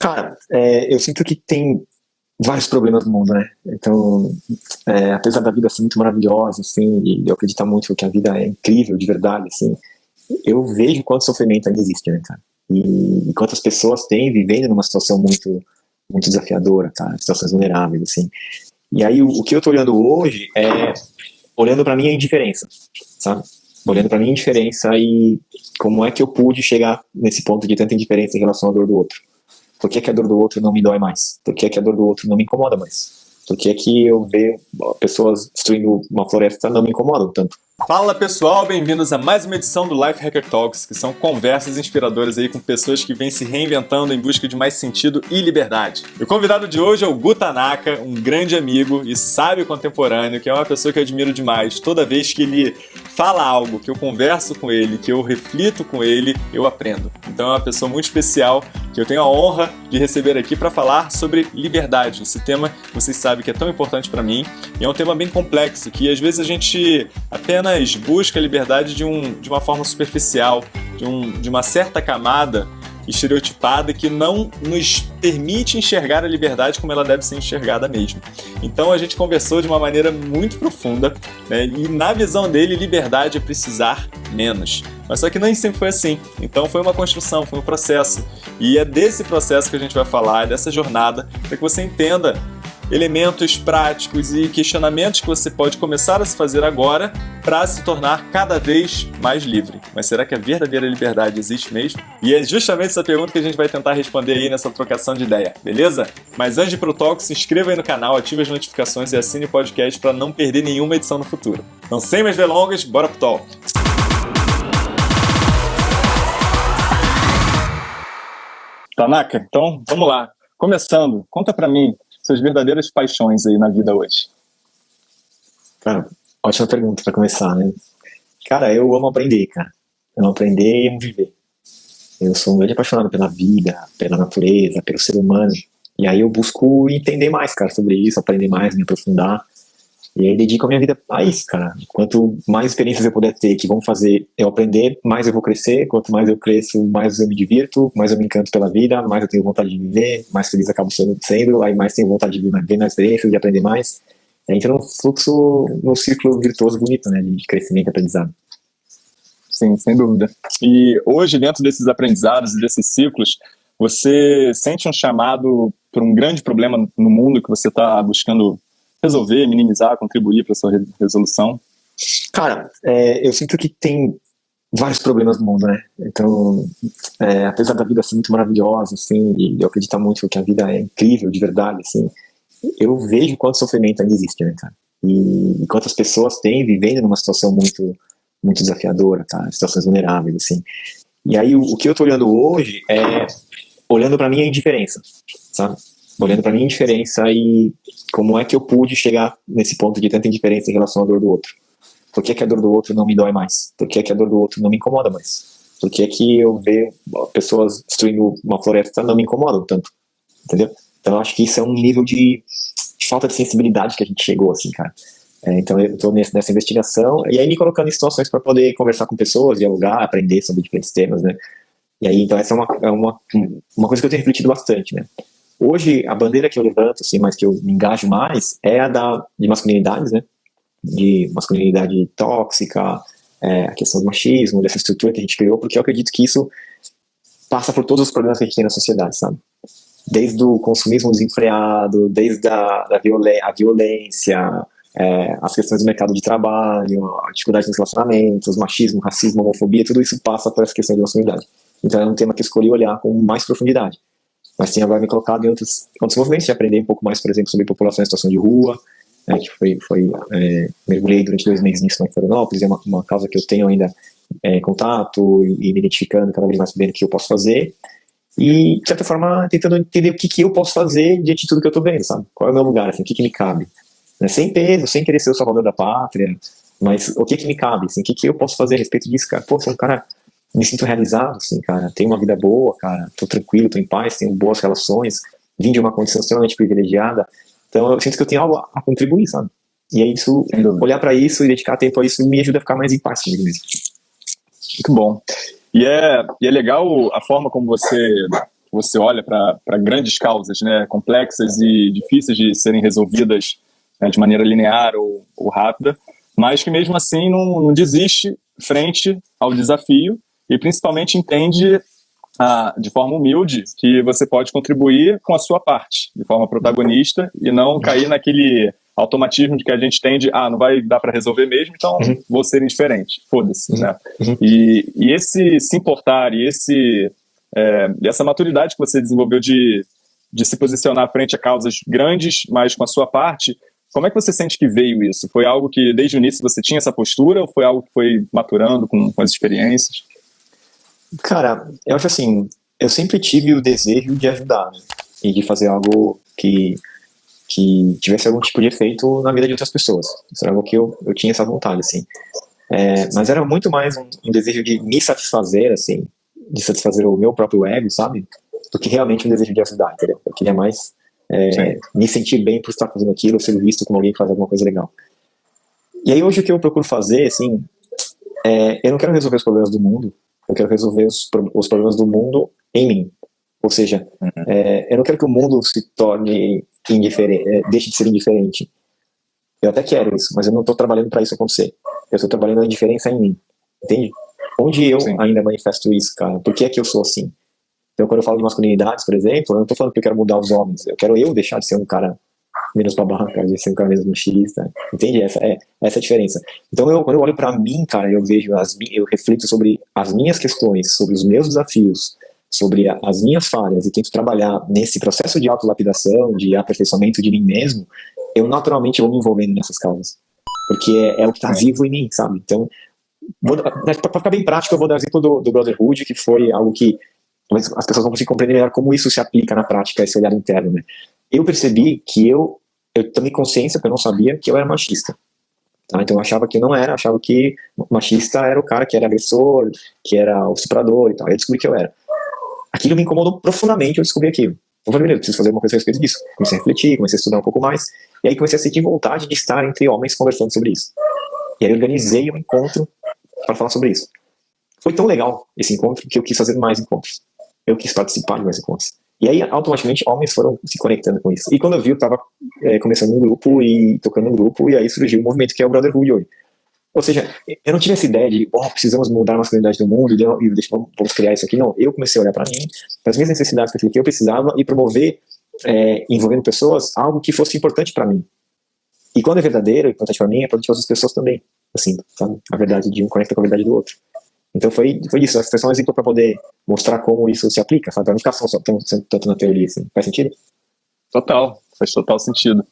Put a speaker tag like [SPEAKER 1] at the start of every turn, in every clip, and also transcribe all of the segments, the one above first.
[SPEAKER 1] Cara, é, eu sinto que tem vários problemas no mundo, né? Então, é, apesar da vida ser muito maravilhosa, assim, e eu acreditar muito que a vida é incrível, de verdade, assim, eu vejo quanto sofrimento ainda existe, né, cara? E, e quantas pessoas têm vivendo numa situação muito, muito desafiadora, cara, situações vulneráveis, assim. E aí, o, o que eu tô olhando hoje é, olhando para a indiferença, sabe? Olhando para a indiferença e como é que eu pude chegar nesse ponto de tanta indiferença em relação à dor do outro. Por que, que a dor do outro não me dói mais? Por que, que a dor do outro não me incomoda mais? Por que, que eu ver pessoas destruindo uma floresta não me incomodam tanto?
[SPEAKER 2] Fala pessoal, bem-vindos a mais uma edição do Life Hacker Talks, que são conversas inspiradoras aí com pessoas que vêm se reinventando em busca de mais sentido e liberdade. o convidado de hoje é o Gu Tanaka, um grande amigo e sábio contemporâneo, que é uma pessoa que eu admiro demais. Toda vez que ele fala algo, que eu converso com ele, que eu reflito com ele, eu aprendo. Então é uma pessoa muito especial que eu tenho a honra de receber aqui para falar sobre liberdade. Esse tema, vocês sabem que é tão importante para mim e é um tema bem complexo que às vezes a gente apenas apenas busca a liberdade de, um, de uma forma superficial, de, um, de uma certa camada estereotipada que não nos permite enxergar a liberdade como ela deve ser enxergada mesmo. Então a gente conversou de uma maneira muito profunda né? e na visão dele liberdade é precisar menos. Mas só que nem sempre foi assim. Então foi uma construção, foi um processo. E é desse processo que a gente vai falar, dessa jornada, para que você entenda elementos práticos e questionamentos que você pode começar a se fazer agora para se tornar cada vez mais livre. Mas será que a verdadeira liberdade existe mesmo? E é justamente essa pergunta que a gente vai tentar responder aí nessa trocação de ideia, beleza? Mas antes de ir pro talk, se inscreva aí no canal, ative as notificações e assine o podcast para não perder nenhuma edição no futuro. Então, sem mais delongas, bora pro talk! Tanaka, então vamos lá. Começando, conta para mim suas verdadeiras paixões aí na vida hoje?
[SPEAKER 1] Cara, ótima pergunta para começar, né? Cara, eu amo aprender, cara. Eu amo aprender e amo viver. Eu sou um grande apaixonado pela vida, pela natureza, pelo ser humano. E aí eu busco entender mais, cara, sobre isso, aprender mais, me aprofundar. E aí dedico a minha vida a isso, cara. Quanto mais experiências eu puder ter que vão fazer eu aprender, mais eu vou crescer. Quanto mais eu cresço, mais eu me divirto, mais eu me encanto pela vida, mais eu tenho vontade de viver, mais feliz acabo sendo, sendo aí mais tenho vontade de viver na experiência, de aprender mais. A gente num fluxo, num círculo virtuoso bonito, né, de crescimento e aprendizado.
[SPEAKER 2] Sim, sem dúvida. E hoje, dentro desses aprendizados e desses ciclos, você sente um chamado para um grande problema no mundo que você está buscando resolver, minimizar, contribuir para sua resolução?
[SPEAKER 1] Cara, é, eu sinto que tem vários problemas no mundo, né? Então, é, apesar da vida ser muito maravilhosa, assim, e eu acreditar muito que a vida é incrível, de verdade, assim, eu vejo quanto sofrimento ainda existe, né, cara? E, e quantas pessoas têm vivendo numa situação muito, muito desafiadora, tá? Situações vulneráveis, assim. E aí, o, o que eu tô olhando hoje é, olhando para mim a indiferença, sabe? Olhando para minha indiferença e como é que eu pude chegar nesse ponto de tanta indiferença em relação à dor do outro. Por que, que a dor do outro não me dói mais? Por que, que a dor do outro não me incomoda mais? Por que, que eu ver pessoas destruindo uma floresta não me incomodam tanto? Entendeu? Então eu acho que isso é um nível de, de falta de sensibilidade que a gente chegou, assim, cara. É, então eu estou nessa investigação e aí me colocando em situações para poder conversar com pessoas, dialogar, aprender sobre diferentes temas, né? E aí, então essa é uma, é uma, uma coisa que eu tenho refletido bastante, né? Hoje, a bandeira que eu levanto, assim, mas que eu me engajo mais, é a da, de masculinidades, né? De masculinidade tóxica, é, a questão do machismo, dessa estrutura que a gente criou, porque eu acredito que isso passa por todos os problemas que a gente tem na sociedade, sabe? Desde o consumismo desenfreado, desde a, da a violência, é, as questões do mercado de trabalho, a dificuldade nos relacionamentos, machismo, racismo, homofobia, tudo isso passa por essa questão de masculinidade. Então é um tema que eu escolhi olhar com mais profundidade mas tinha agora me colocado em outros, outros movimentos de aprender um pouco mais, por exemplo, sobre população em situação de rua, né, que foi, foi é, mergulhei durante dois meses nisso em Florianópolis, é uma, uma causa que eu tenho ainda é, contato e, me identificando cada vez mais sabendo o que eu posso fazer e, de certa forma, tentando entender o que, que eu posso fazer diante de tudo que eu estou vendo, sabe? Qual é o meu lugar, assim, o que, que me cabe. Né? Sem peso, sem querer ser o salvador da pátria, mas o que que me cabe, assim, o que que eu posso fazer a respeito disso, cara? Pô, sou um cara me sinto realizado, assim, cara. Tenho uma vida boa, cara. Tô tranquilo, tô em paz, tenho boas relações. Vim de uma condição extremamente privilegiada. Então eu sinto que eu tenho algo a contribuir, sabe? E é isso, olhar para isso e dedicar tempo a isso me ajuda a ficar mais em paz comigo mesmo.
[SPEAKER 2] Muito bom. E é, e é legal a forma como você você olha para grandes causas, né, complexas e difíceis de serem resolvidas né, de maneira linear ou, ou, rápida, mas que mesmo assim não, não desiste frente ao desafio e principalmente entende ah, de forma humilde que você pode contribuir com a sua parte, de forma protagonista e não cair naquele automatismo de que a gente tem de, ah, não vai dar para resolver mesmo, então uhum. vou ser indiferente, foda-se, uhum. né? Uhum. E, e esse se importar e esse, é, essa maturidade que você desenvolveu de, de se posicionar frente a causas grandes, mas com a sua parte, como é que você sente que veio isso? Foi algo que desde o início você tinha essa postura ou foi algo que foi maturando com, com as experiências?
[SPEAKER 1] Cara, eu acho assim, eu sempre tive o desejo de ajudar, né? E de fazer algo que, que tivesse algum tipo de efeito na vida de outras pessoas. Isso era algo que eu, eu tinha essa vontade, assim. É, mas era muito mais um, um, desejo de me satisfazer, assim, de satisfazer o meu próprio ego, sabe? Do que realmente um desejo de ajudar, entendeu? Eu queria mais é, me sentir bem por estar fazendo aquilo, ser visto como alguém que faz alguma coisa legal. E aí hoje o que eu procuro fazer, assim, é, eu não quero resolver os problemas do mundo, eu quero resolver os, os problemas do mundo em mim. Ou seja, uhum. é, eu não quero que o mundo se torne indiferente, é, deixe de ser indiferente. Eu até quero isso, mas eu não estou trabalhando para isso acontecer. Eu estou trabalhando a diferença em mim. Entende? Onde eu Sim. ainda manifesto isso, cara? Por que é que eu sou assim? Então, quando eu falo de masculinidades, por exemplo, eu não estou falando que eu quero mudar os homens. Eu quero eu deixar de ser um cara menos pra barranca, de cara menos machista. Entende? Essa é, essa é a diferença. Então, eu, quando eu olho para mim, cara, eu vejo, as, eu reflito sobre as minhas questões, sobre os meus desafios, sobre a, as minhas falhas e tento trabalhar nesse processo de autolapidação, de aperfeiçoamento de mim mesmo, eu naturalmente vou me envolvendo nessas causas. Porque é, é o que está vivo em mim, sabe? Então, para ficar bem prático, eu vou dar o exemplo do, do Brotherhood, que foi algo que as pessoas vão conseguir compreender melhor como isso se aplica na prática, esse olhar interno, né? Eu percebi que eu eu tomei consciência, porque eu não sabia, que eu era machista. Tá? Então eu achava que eu não era, achava que machista era o cara que era agressor, que era o estuprador e tal. Eu descobri que eu era. Aquilo me incomodou profundamente, eu descobri aquilo. Eu falei, eu preciso fazer uma coisa a respeito disso. Comecei a refletir, comecei a estudar um pouco mais, e aí comecei a sentir vontade de estar entre homens conversando sobre isso. E aí organizei um encontro para falar sobre isso. Foi tão legal esse encontro que eu quis fazer mais encontros. Eu quis participar de mais encontros. E aí, automaticamente, homens foram se conectando com isso. E quando eu vi, eu estava é, começando um grupo e tocando um grupo, e aí surgiu um movimento que é o Brotherhood hoje. Ou seja, eu não tive essa ideia de, oh, precisamos mudar a masculinidade do mundo e, deixa, vamos criar isso aqui. Não, eu comecei a olhar para mim, para as minhas necessidades, para aquilo que eu precisava e promover, é, envolvendo pessoas, algo que fosse importante para mim. E quando é verdadeiro, importante para mim, é importante para outras pessoas também. Assim, sabe? A verdade de um conecta com a verdade do outro. Então foi, foi isso, foi só um exemplo para poder mostrar como isso se aplica, sabe? Para não ficar só, só tanto na teoria, assim. Faz sentido?
[SPEAKER 2] Total, faz total sentido.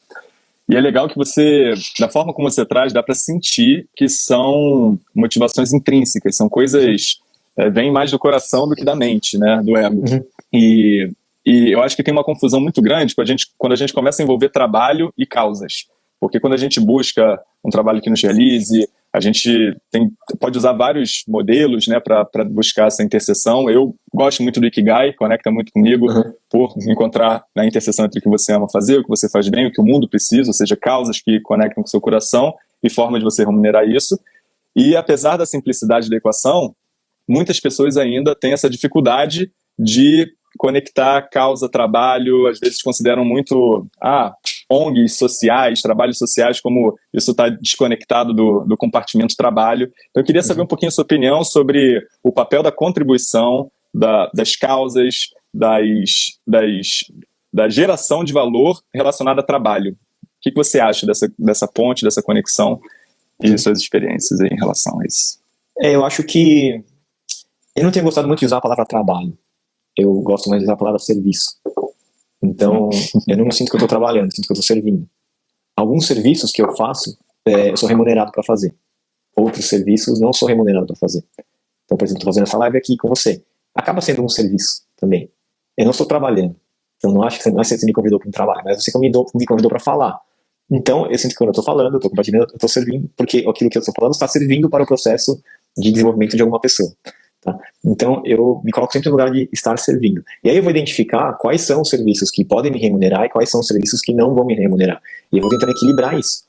[SPEAKER 2] E é legal que você, da forma como você traz, dá para sentir que são motivações intrínsecas, são coisas, é, vêm mais do coração do que da mente, né, do ego. Uhum. E, e eu acho que tem uma confusão muito grande quando a, gente, quando a gente começa a envolver trabalho e causas. Porque quando a gente busca um trabalho que nos realize, a gente tem, pode usar vários modelos né, para buscar essa interseção. Eu gosto muito do Ikigai, conecta muito comigo, uhum. por encontrar a interseção entre o que você ama fazer, o que você faz bem, o que o mundo precisa, ou seja, causas que conectam com o seu coração e forma de você remunerar isso. E apesar da simplicidade da equação, muitas pessoas ainda têm essa dificuldade de conectar causa, trabalho, às vezes consideram muito, ah, ONGs sociais, trabalhos sociais, como isso está desconectado do, do compartimento trabalho. Então, eu queria saber um pouquinho a sua opinião sobre o papel da contribuição, da, das causas, das, das, da geração de valor relacionada a trabalho. O que, você acha dessa, dessa ponte, dessa conexão e suas experiências em relação a isso?
[SPEAKER 1] É, eu acho que eu não tenho gostado muito de usar a palavra trabalho. Eu gosto mais de usar a palavra serviço. Então, eu não sinto que eu estou trabalhando, sinto que eu estou servindo. Alguns serviços que eu faço, é, eu sou remunerado para fazer. Outros serviços não sou remunerado para fazer. Então, por exemplo, estou fazendo essa live aqui com você. Acaba sendo um serviço também. Eu não estou trabalhando. Então, não acho que você, não é que você me convidou para um trabalho, mas você me, me convidou para falar. Então, eu sinto que quando eu estou falando, eu estou compartilhando, eu estou servindo, porque aquilo que eu estou falando está servindo para o processo de desenvolvimento de alguma pessoa. Tá? Então, eu me coloco sempre no lugar de estar servindo. E aí eu vou identificar quais são os serviços que podem me remunerar e quais são os serviços que não vão me remunerar. E eu vou tentando equilibrar isso.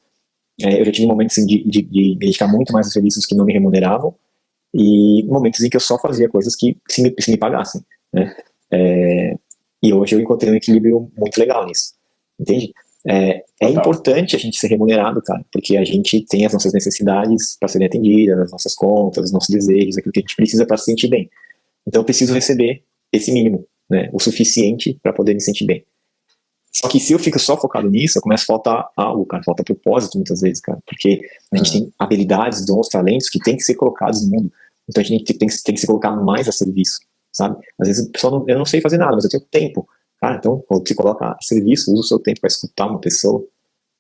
[SPEAKER 1] É, eu já tive momentos assim, de, de, de, me dedicar muito mais a serviços que não me remuneravam e momentos em que eu só fazia coisas que se me, se me pagassem. Né? É, E hoje eu encontrei um equilíbrio muito legal nisso, entende? É, é importante a gente ser remunerado, cara, porque a gente tem as nossas necessidades para serem atendidas, as nossas contas, os nossos desejos, aquilo que a gente precisa para se sentir bem. Então eu preciso receber esse mínimo, né, o suficiente para poder me sentir bem. Só que se eu fico só focado nisso, eu começo a faltar algo, cara, falta propósito muitas vezes, cara, porque a gente tem habilidades, dons, talentos que tem que ser colocados no mundo. Então a gente tem, tem, tem que se colocar mais a serviço, sabe? Às vezes o pessoal não, eu não sei fazer nada, mas eu tenho tempo. Cara, então quando você coloca a serviço, usa o seu tempo para escutar uma pessoa,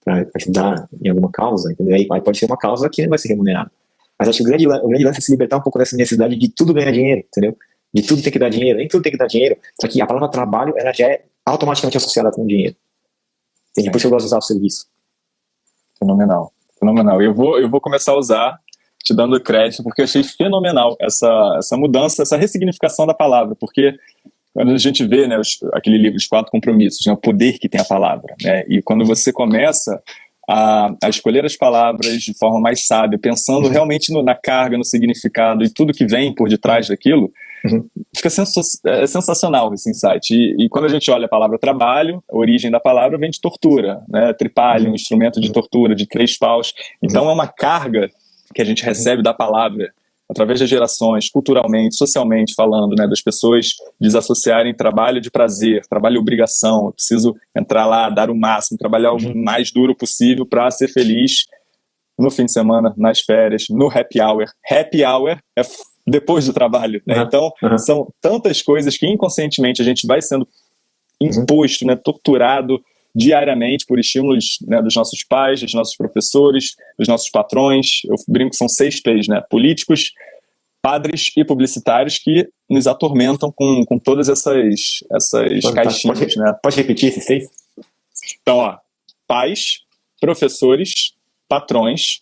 [SPEAKER 1] para ajudar em alguma causa, entendeu? Aí, aí pode ser uma causa que não vai ser remunerada. Mas acho que o grande, o grande lance é se libertar um pouco dessa necessidade de tudo ganhar dinheiro, entendeu? De tudo tem que dar dinheiro, nem tudo tem que dar dinheiro. Só que a palavra trabalho, ela já é automaticamente associada com dinheiro. Entende? Por isso eu gosto de usar o serviço.
[SPEAKER 2] Fenomenal, fenomenal. Eu vou, eu vou começar a usar, te dando crédito, porque eu achei fenomenal essa, essa mudança, essa ressignificação da palavra, porque quando a gente vê né, os, aquele livro, Os Quatro Compromissos, né, o poder que tem a palavra, né, e quando você começa a, a, escolher as palavras de forma mais sábia, pensando uhum. realmente no, na carga, no significado e tudo que vem por detrás daquilo, uhum. fica sens é, sensacional esse insight. E, e, quando a gente olha a palavra trabalho, a origem da palavra vem de tortura, né? tripalho, uhum. um instrumento de tortura, de três paus. Então uhum. é uma carga que a gente recebe da palavra através das gerações, culturalmente, socialmente falando, né, das pessoas desassociarem trabalho de prazer, trabalho de obrigação, eu preciso entrar lá, dar o máximo, trabalhar o uhum. mais duro possível para ser feliz no fim de semana, nas férias, no happy hour. Happy hour é depois do trabalho, né? Uhum. Então, uhum. são tantas coisas que inconscientemente a gente vai sendo uhum. imposto, né, torturado, diariamente por estímulos né, dos nossos pais, dos nossos professores, dos nossos patrões. Eu brinco que são seis P's, né? Políticos, padres e publicitários que nos atormentam com, com todas essas, essas pode, caixinhas.
[SPEAKER 1] Pode,
[SPEAKER 2] né?
[SPEAKER 1] pode repetir esses seis?
[SPEAKER 2] Então, ó, pais, professores, patrões,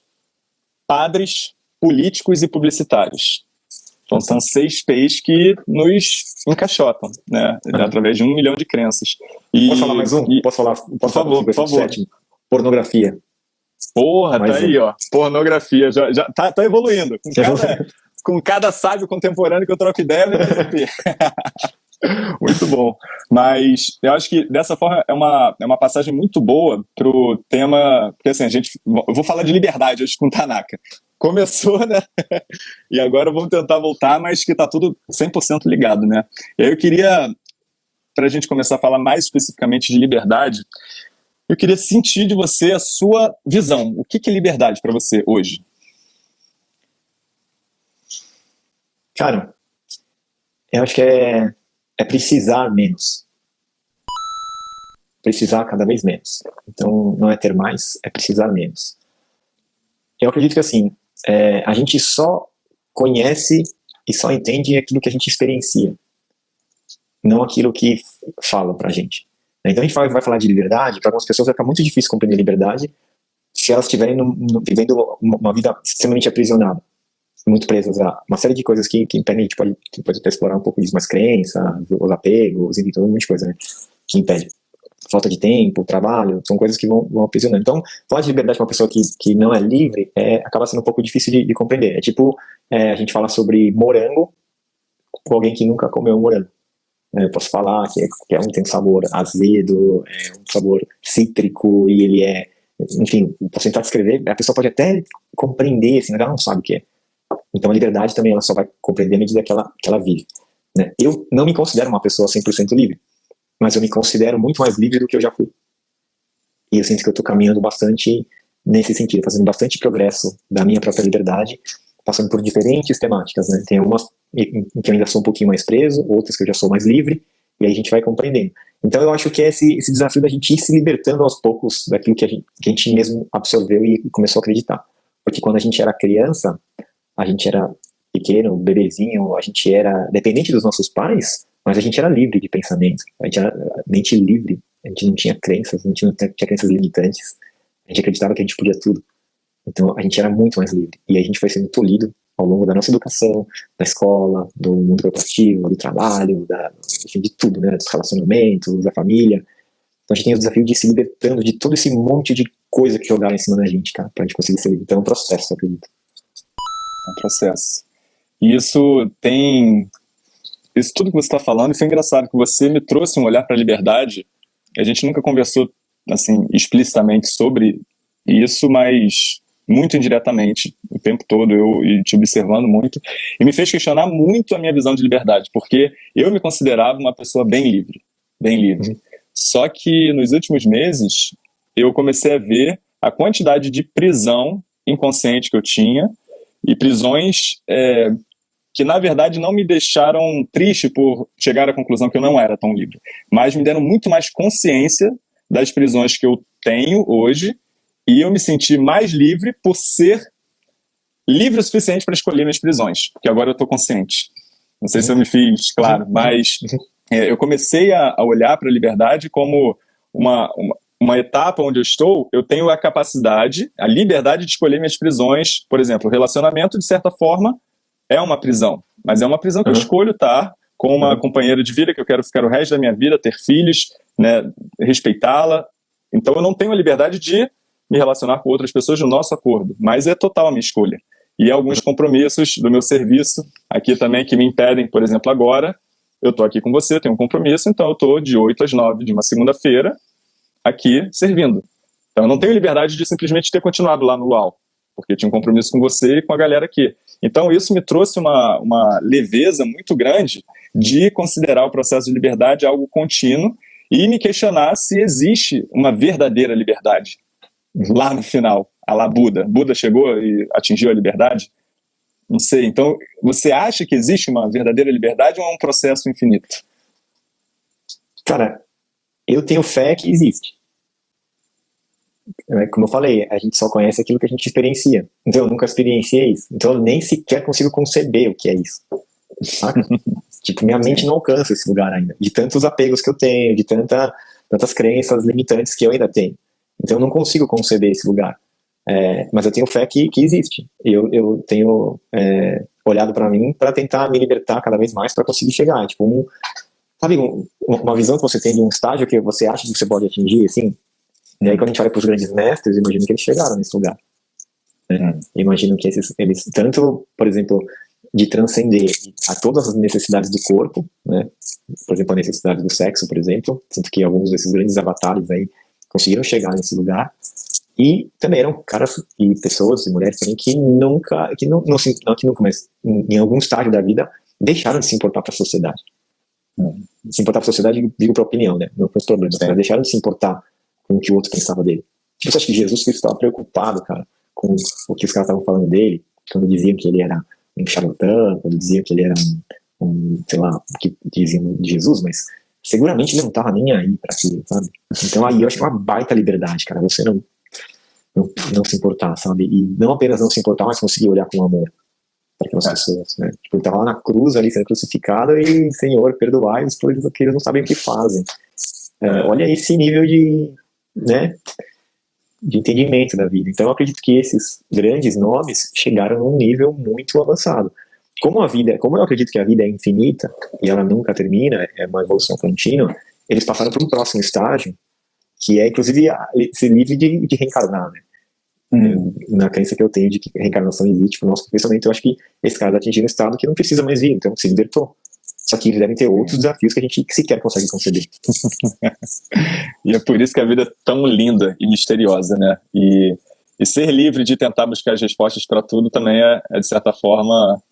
[SPEAKER 2] padres, políticos e publicitários. Então são seis P's que nos encaixotam, né? Através de um milhão de crenças.
[SPEAKER 1] E, posso falar mais um? E, posso falar? Posso
[SPEAKER 2] por favor, por favor. Sétimo?
[SPEAKER 1] Pornografia.
[SPEAKER 2] Porra, mais tá um. aí, ó. Pornografia. Já, já tá, tá evoluindo. Com cada, com cada sábio contemporâneo que eu troco ideia, Muito bom. Mas eu acho que dessa forma é uma, é uma passagem muito boa pro tema. Porque assim, a gente. Eu vou falar de liberdade hoje com Tanaka começou, né? e agora vamos tentar voltar, mas que está tudo 100% ligado, né? Eu queria, para a gente começar a falar mais especificamente de liberdade, eu queria sentir de você a sua visão. O que é liberdade para você hoje?
[SPEAKER 1] Cara, eu acho que é, é precisar menos. Precisar cada vez menos. Então, não é ter mais, é precisar menos. Eu acredito que, assim, é, a gente só conhece e só entende aquilo que a gente experiencia, não aquilo que falam pra gente. Então a gente vai, vai falar de liberdade, para algumas pessoas vai ficar muito difícil compreender liberdade se elas estiverem vivendo uma, uma, vida extremamente aprisionada, muito presas a uma série de coisas que, que impedem, a gente pode, até explorar um pouco disso, mais crença, os apegos, enfim, todo um monte de coisa né, que impede falta de tempo, trabalho, são coisas que vão, vão aprisionando. Então, falar de liberdade para uma pessoa que, que não é livre é, acaba sendo um pouco difícil de, de compreender. É tipo, é, a gente fala sobre morango com alguém que nunca comeu morango. É, eu posso falar que, é, que um tem sabor azedo, é um sabor cítrico e ele é, enfim, posso tentar descrever, a pessoa pode até compreender, assim, mas ela não sabe o que é. Então a liberdade também ela só vai compreender à medida que ela, que ela vive. Né? Eu não me considero uma pessoa 100% livre mas eu me considero muito mais livre do que eu já fui. E eu sinto que eu estou caminhando bastante nesse sentido, fazendo bastante progresso da minha própria liberdade, passando por diferentes temáticas, né? Tem algumas em que eu ainda sou um pouquinho mais preso, outras que eu já sou mais livre, e aí a gente vai compreendendo. Então eu acho que é esse, esse desafio da gente ir se libertando aos poucos daquilo que a gente, que a gente mesmo absorveu e começou a acreditar. Porque quando a gente era criança, a gente era pequeno, bebezinho, a gente era dependente dos nossos pais, mas a gente era livre de pensamento, a gente era mente livre, a gente não tinha crenças, a gente não tinha, crenças limitantes, a gente acreditava que a gente podia tudo. Então a gente era muito mais livre. E a gente foi sendo tolhido ao longo da nossa educação, da escola, do mundo corporativo, do trabalho, da, enfim, de tudo, né? Dos relacionamentos, da família. Então a gente tem o desafio de se libertando de todo esse monte de coisa que jogaram em cima da gente, cara, pra gente conseguir ser. Então é um processo, eu acredito.
[SPEAKER 2] É um processo. E isso tem isso tudo que você está falando, foi engraçado que você me trouxe um olhar para a liberdade. A gente nunca conversou assim explicitamente sobre isso, mas muito indiretamente o tempo todo eu e te observando muito e me fez questionar muito a minha visão de liberdade, porque eu me considerava uma pessoa bem livre, bem livre. Uhum. Só que nos últimos meses eu comecei a ver a quantidade de prisão inconsciente que eu tinha e prisões é, que na verdade não me deixaram triste por chegar à conclusão que eu não era tão livre, mas me deram muito mais consciência das prisões que eu tenho hoje e eu me senti mais livre por ser livre o suficiente para escolher minhas prisões, porque agora eu estou consciente. Não sei se eu me fiz claro, mas é, eu comecei a, a olhar para a liberdade como uma, uma, uma, etapa onde eu estou, eu tenho a capacidade, a liberdade de escolher minhas prisões. Por exemplo, o relacionamento, de certa forma, é uma prisão, mas é uma prisão que uhum. eu escolho estar com uma uhum. companheira de vida que eu quero ficar o resto da minha vida, ter filhos, né, respeitá-la. Então eu não tenho a liberdade de me relacionar com outras pessoas no nosso acordo, mas é total a minha escolha. E alguns compromissos do meu serviço aqui também que me impedem, por exemplo, agora, eu estou aqui com você, tenho um compromisso, então eu estou de 8 às 9 de uma segunda-feira aqui servindo. Então eu não tenho liberdade de simplesmente ter continuado lá no Luau, porque tinha um compromisso com você e com a galera aqui. Então isso me trouxe uma, uma leveza muito grande de considerar o processo de liberdade algo contínuo e me questionar se existe uma verdadeira liberdade lá no final, a lá Buda. Buda chegou e atingiu a liberdade? Não sei. Então, você acha que existe uma verdadeira liberdade ou é um processo infinito?
[SPEAKER 1] Cara, eu tenho fé que existe. É, como eu falei, a gente só conhece aquilo que a gente experiencia. Então, eu nunca experienciei isso. Então, eu nem sequer consigo conceber o que é isso. tipo, minha mente não alcança esse lugar ainda. De tantos apegos que eu tenho, de tanta, tantas crenças limitantes que eu ainda tenho. Então eu não consigo conceber esse lugar. É, mas eu tenho fé que, que existe. Eu, eu tenho é, olhado para mim para tentar me libertar cada vez mais para conseguir chegar. Tipo, um, sabe, um, uma visão que você tem de um estágio que você acha que você pode atingir, assim. E aí quando a gente olha para os grandes mestres, imagino que eles chegaram nesse lugar. Né? Imagino que esses, eles, tanto, por exemplo, de transcender a todas as necessidades do corpo, né? por exemplo, a necessidade do sexo, por exemplo, sinto que alguns desses grandes avatares aí conseguiram chegar nesse lugar. E também eram caras e pessoas e mulheres também que nunca, que não, não, não que nunca, mas em, em algum estágio da vida deixaram de se importar para a sociedade. Hum. Se importar para a sociedade, digo para a opinião, né? Não para os problemas, mas deixaram de se importar com o que o outro pensava dele. Tipo, você acha que Jesus Cristo estava preocupado, cara, com o que os caras estavam falando dele, quando diziam que ele era um charlatão, quando diziam que ele era um, um sei lá, que diziam de Jesus, mas seguramente ele não tava nem aí para aquilo, sabe? Então aí eu acho que é uma baita liberdade, cara, você não, não, não se importar, sabe? E não apenas não se importar, mas conseguir olhar com amor para aquelas é. pessoas, né? Tipo, ele tava lá na cruz ali sendo crucificado e, Senhor, perdoai-os, pois eles não sabem o que fazem. É, olha esse nível de, né, de entendimento da vida. Então eu acredito que esses grandes nomes chegaram num nível muito avançado como a vida, como eu acredito que a vida é infinita e ela nunca termina, é uma evolução contínua, eles passaram para um próximo estágio, que é inclusive ser livre de, de reencarnar, né? Hum. Na crença que eu tenho de que reencarnação existe o nosso pensamento, eu acho que esse cara atingiram um estado que não precisa mais vir, então se libertou. Só que eles devem ter outros desafios que a gente sequer consegue conceber.
[SPEAKER 2] e é por isso que a vida é tão linda e misteriosa, né? E, e ser livre de tentar buscar as respostas para tudo também é, é, de certa forma,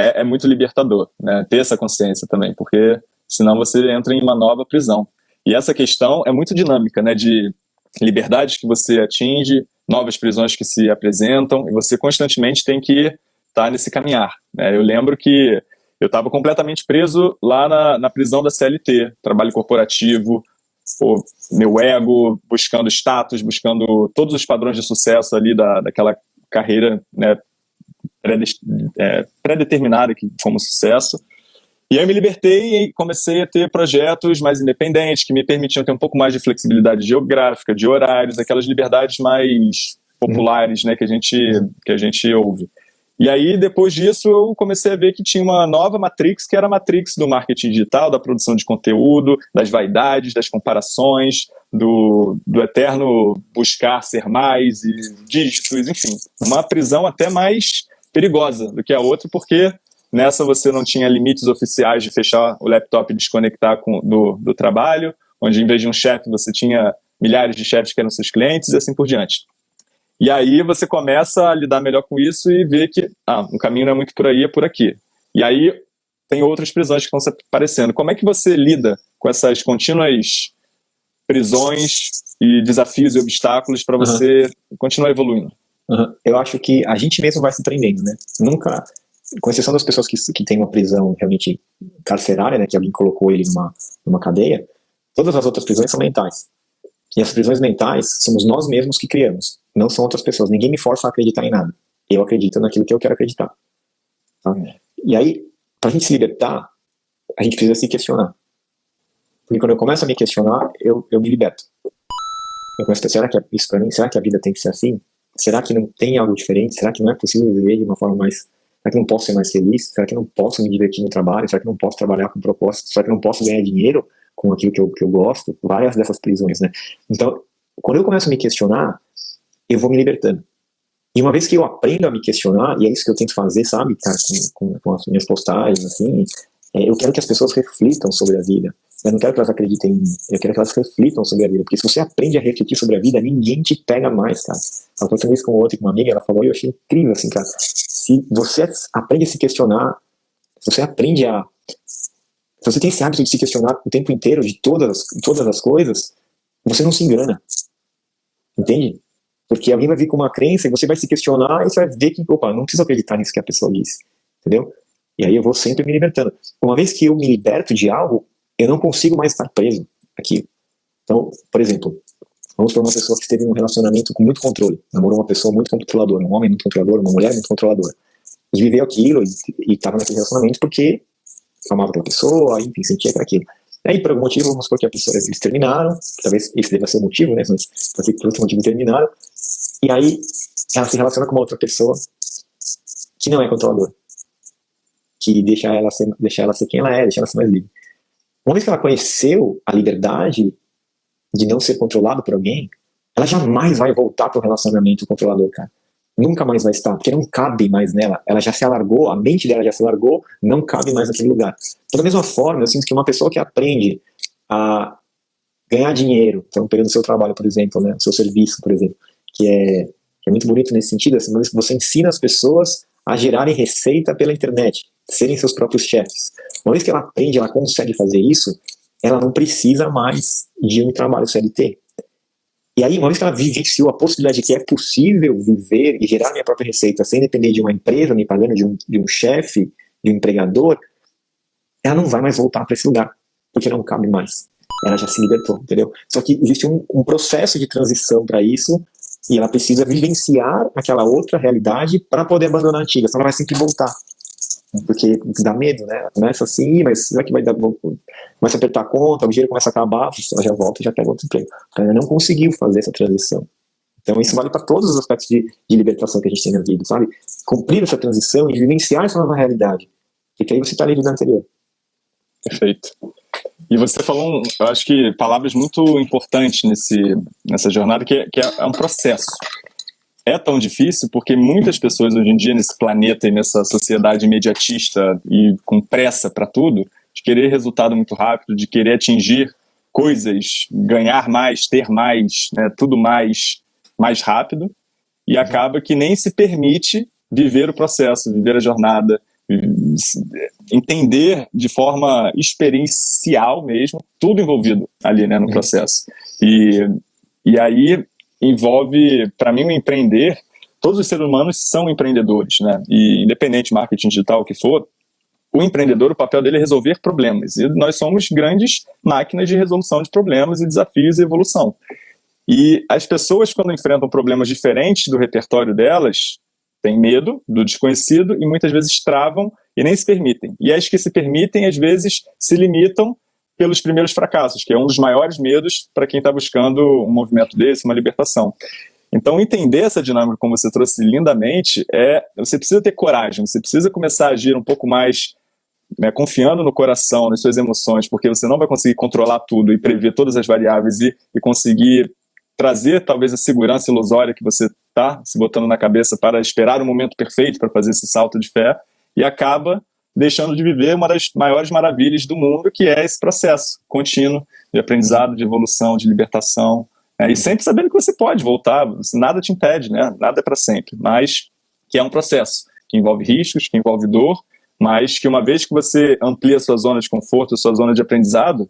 [SPEAKER 2] é, é muito libertador, né? Ter essa consciência também, porque senão você entra em uma nova prisão. E essa questão é muito dinâmica, né? De liberdades que você atinge, novas prisões que se apresentam, e você constantemente tem que estar tá nesse caminhar. Né? Eu lembro que eu estava completamente preso lá na, na, prisão da CLT, trabalho corporativo, pô, meu ego, buscando status, buscando todos os padrões de sucesso ali da, daquela carreira né, pré-determinada como sucesso. E aí eu me libertei e comecei a ter projetos mais independentes, que me permitiam ter um pouco mais de flexibilidade geográfica, de horários, aquelas liberdades mais populares né, que, a gente, que a gente ouve. E aí, depois disso, eu comecei a ver que tinha uma nova matrix, que era a matrix do marketing digital, da produção de conteúdo, das vaidades, das comparações, do, do eterno buscar ser mais e dígitos, enfim. Uma prisão até mais perigosa do que a outra, porque Nessa você não tinha limites oficiais de fechar o laptop e desconectar com, do, do trabalho, onde em vez de um chefe você tinha milhares de chefes que eram seus clientes e assim por diante. E aí você começa a lidar melhor com isso e ver que ah, o caminho não é muito por aí, é por aqui. E aí tem outras prisões que estão aparecendo. Como é que você lida com essas contínuas prisões e desafios e obstáculos para você uhum. continuar evoluindo?
[SPEAKER 1] Uhum. Eu acho que a gente mesmo vai se prendendo, né? Nunca, com exceção das pessoas que, que têm uma prisão realmente carcerária, né, que alguém colocou ele numa, numa cadeia, todas as outras prisões são mentais. E as prisões mentais somos nós mesmos que criamos, não são outras pessoas. Ninguém me força a acreditar em nada. Eu acredito naquilo que eu quero acreditar. Tá? E aí, para a gente se libertar, a gente precisa se questionar. Porque quando eu começo a me questionar, eu, eu me liberto. Eu começo a pensar, será que é isso para mim? Será que a vida tem que ser assim? Será que não tem algo diferente? Será que não é possível viver de uma forma mais... Será que não posso ser mais feliz? Será que não posso me divertir no trabalho? Será que não posso trabalhar com propósito? Será que não posso ganhar dinheiro com aquilo que eu, que eu gosto? Várias dessas prisões, né? Então, quando eu começo a me questionar, eu vou me libertando. E uma vez que eu aprendo a me questionar, e é isso que eu tento fazer, sabe, cara, com, com, com as minhas postagens, assim, eu quero que as pessoas reflitam sobre a vida. Eu não quero que elas acreditem em mim, eu quero que elas reflitam sobre a vida, porque se você aprende a refletir sobre a vida, ninguém te pega mais, cara. Eu tava falando isso com outra, com uma amiga, ela falou, e eu achei incrível, assim, cara. Se você aprende a se questionar, se você aprende a... Se você tem esse hábito de se questionar o tempo inteiro, de todas, todas as coisas, você não se engana. Entende? Porque alguém vai vir com uma crença e você vai se questionar e você vai ver que, opa, não preciso acreditar nisso que a pessoa disse. Entendeu? E aí eu vou sempre me libertando. Uma vez que eu me liberto de algo, eu não consigo mais estar preso aqui. Então, por exemplo, vamos para uma pessoa que esteve num relacionamento com muito controle, namorou uma pessoa muito controladora, um homem muito controlador, uma mulher muito controladora. E viveu aquilo e estava naquele relacionamento porque amava aquela pessoa, enfim, sentia aquilo. Aí, por algum motivo, vamos supor que a pessoa, eles terminaram, talvez esse deva ser o motivo, né, mas por outro motivo terminaram, e aí ela se relaciona com uma outra pessoa que não é controladora, que deixa ela ser, ela ser quem ela é, deixa ela ser mais livre. Uma vez que ela conheceu a liberdade de não ser controlado por alguém, ela jamais vai voltar para o relacionamento controlador, cara nunca mais vai estar, porque não cabe mais nela. Ela já se alargou, a mente dela já se alargou, não cabe mais naquele lugar. Então, da mesma forma, eu sinto que uma pessoa que aprende a ganhar dinheiro, então pegando seu trabalho, por exemplo, né, seu serviço, por exemplo, que é, que é muito bonito nesse sentido, assim, você ensina as pessoas a gerarem receita pela internet, serem seus próprios chefes. Uma vez que ela aprende, ela consegue fazer isso, ela não precisa mais de um trabalho CLT. E aí, uma vez que ela vivenciou a possibilidade de que é possível viver e gerar minha própria receita sem depender de uma empresa me pagando, de um, de um chefe, de um empregador, ela não vai mais voltar para esse lugar, porque não cabe mais. Ela já se libertou, entendeu? Só que existe um, um processo de transição para isso e ela precisa vivenciar aquela outra realidade para poder abandonar a antiga, senão ela vai sempre voltar porque dá medo, né? Começa assim, mas será que vai dar. Começa a apertar a conta, o dinheiro começa a acabar, ela já volta e já pega outro emprego. Ela não conseguiu fazer essa transição. Então isso vale para todos os aspectos de, de, libertação que a gente tem na vida, sabe? Cumprir essa transição e vivenciar essa nova realidade. Porque aí você está livre da anterior.
[SPEAKER 2] Perfeito. E você falou, eu acho que palavras muito importantes nesse, nessa jornada, que é, que é um processo é tão difícil porque muitas pessoas hoje em dia nesse planeta e nessa sociedade imediatista e com pressa para tudo, de querer resultado muito rápido, de querer atingir coisas, ganhar mais, ter mais, né, tudo mais, mais rápido, e uhum. acaba que nem se permite viver o processo, viver a jornada, entender de forma experiencial mesmo, tudo envolvido ali né, no uhum. processo. E, e aí envolve, para mim, o empreender, todos os seres humanos são empreendedores, né? E independente de marketing digital que for, o empreendedor, o papel dele é resolver problemas. E nós somos grandes máquinas de resolução de problemas e desafios e evolução. E as pessoas, quando enfrentam problemas diferentes do repertório delas, têm medo do desconhecido e muitas vezes travam e nem se permitem. E as que se permitem, às vezes, se limitam pelos primeiros fracassos, que é um dos maiores medos para quem está buscando um movimento desse, uma libertação. Então, entender essa dinâmica, como você trouxe lindamente, é você precisa ter coragem, você precisa começar a agir um pouco mais né, confiando no coração, nas suas emoções, porque você não vai conseguir controlar tudo e prever todas as variáveis e, e conseguir trazer talvez a segurança ilusória que você está se botando na cabeça para esperar o momento perfeito para fazer esse salto de fé e acaba deixando de viver uma das maiores maravilhas do mundo, que é esse processo contínuo de aprendizado, de evolução, de libertação, né? e sempre sabendo que você pode voltar, nada te impede, né? nada é para sempre, mas que é um processo que envolve riscos, que envolve dor, mas que uma vez que você amplia a sua zona de conforto, a sua zona de aprendizado,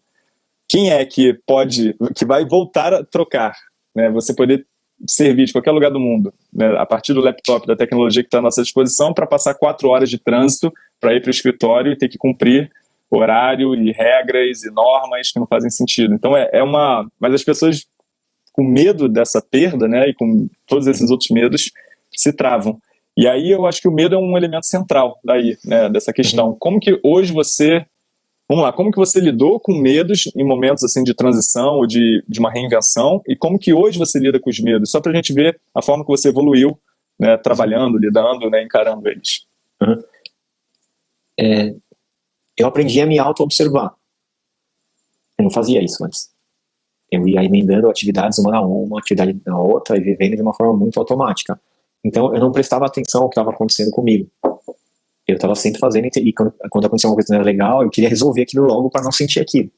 [SPEAKER 2] quem é que pode, que vai voltar a trocar? Né? Você poder servir de qualquer lugar do mundo, né? a partir do laptop, da tecnologia que está à nossa disposição, para passar quatro horas de trânsito para ir para o escritório e ter que cumprir horário e regras e normas que não fazem sentido. Então é, é uma... Mas as pessoas com medo dessa perda, né, e com todos esses outros medos, se travam. E aí eu acho que o medo é um elemento central daí, né, dessa questão. Uhum. Como que hoje você, vamos lá, como que você lidou com medos em momentos assim de transição ou de, de uma reinvenção e como que hoje você lida com os medos? Só para a gente ver a forma que você evoluiu, né, trabalhando, lidando, né, encarando eles. Uhum.
[SPEAKER 1] É, eu aprendi a me auto-observar. Eu não fazia isso antes. Eu ia emendando atividades uma na uma, atividade na outra e vivendo de uma forma muito automática. Então eu não prestava atenção ao que estava acontecendo comigo. Eu estava sempre fazendo, e quando, quando acontecia uma coisa que não era legal, eu queria resolver aquilo logo para não sentir aquilo,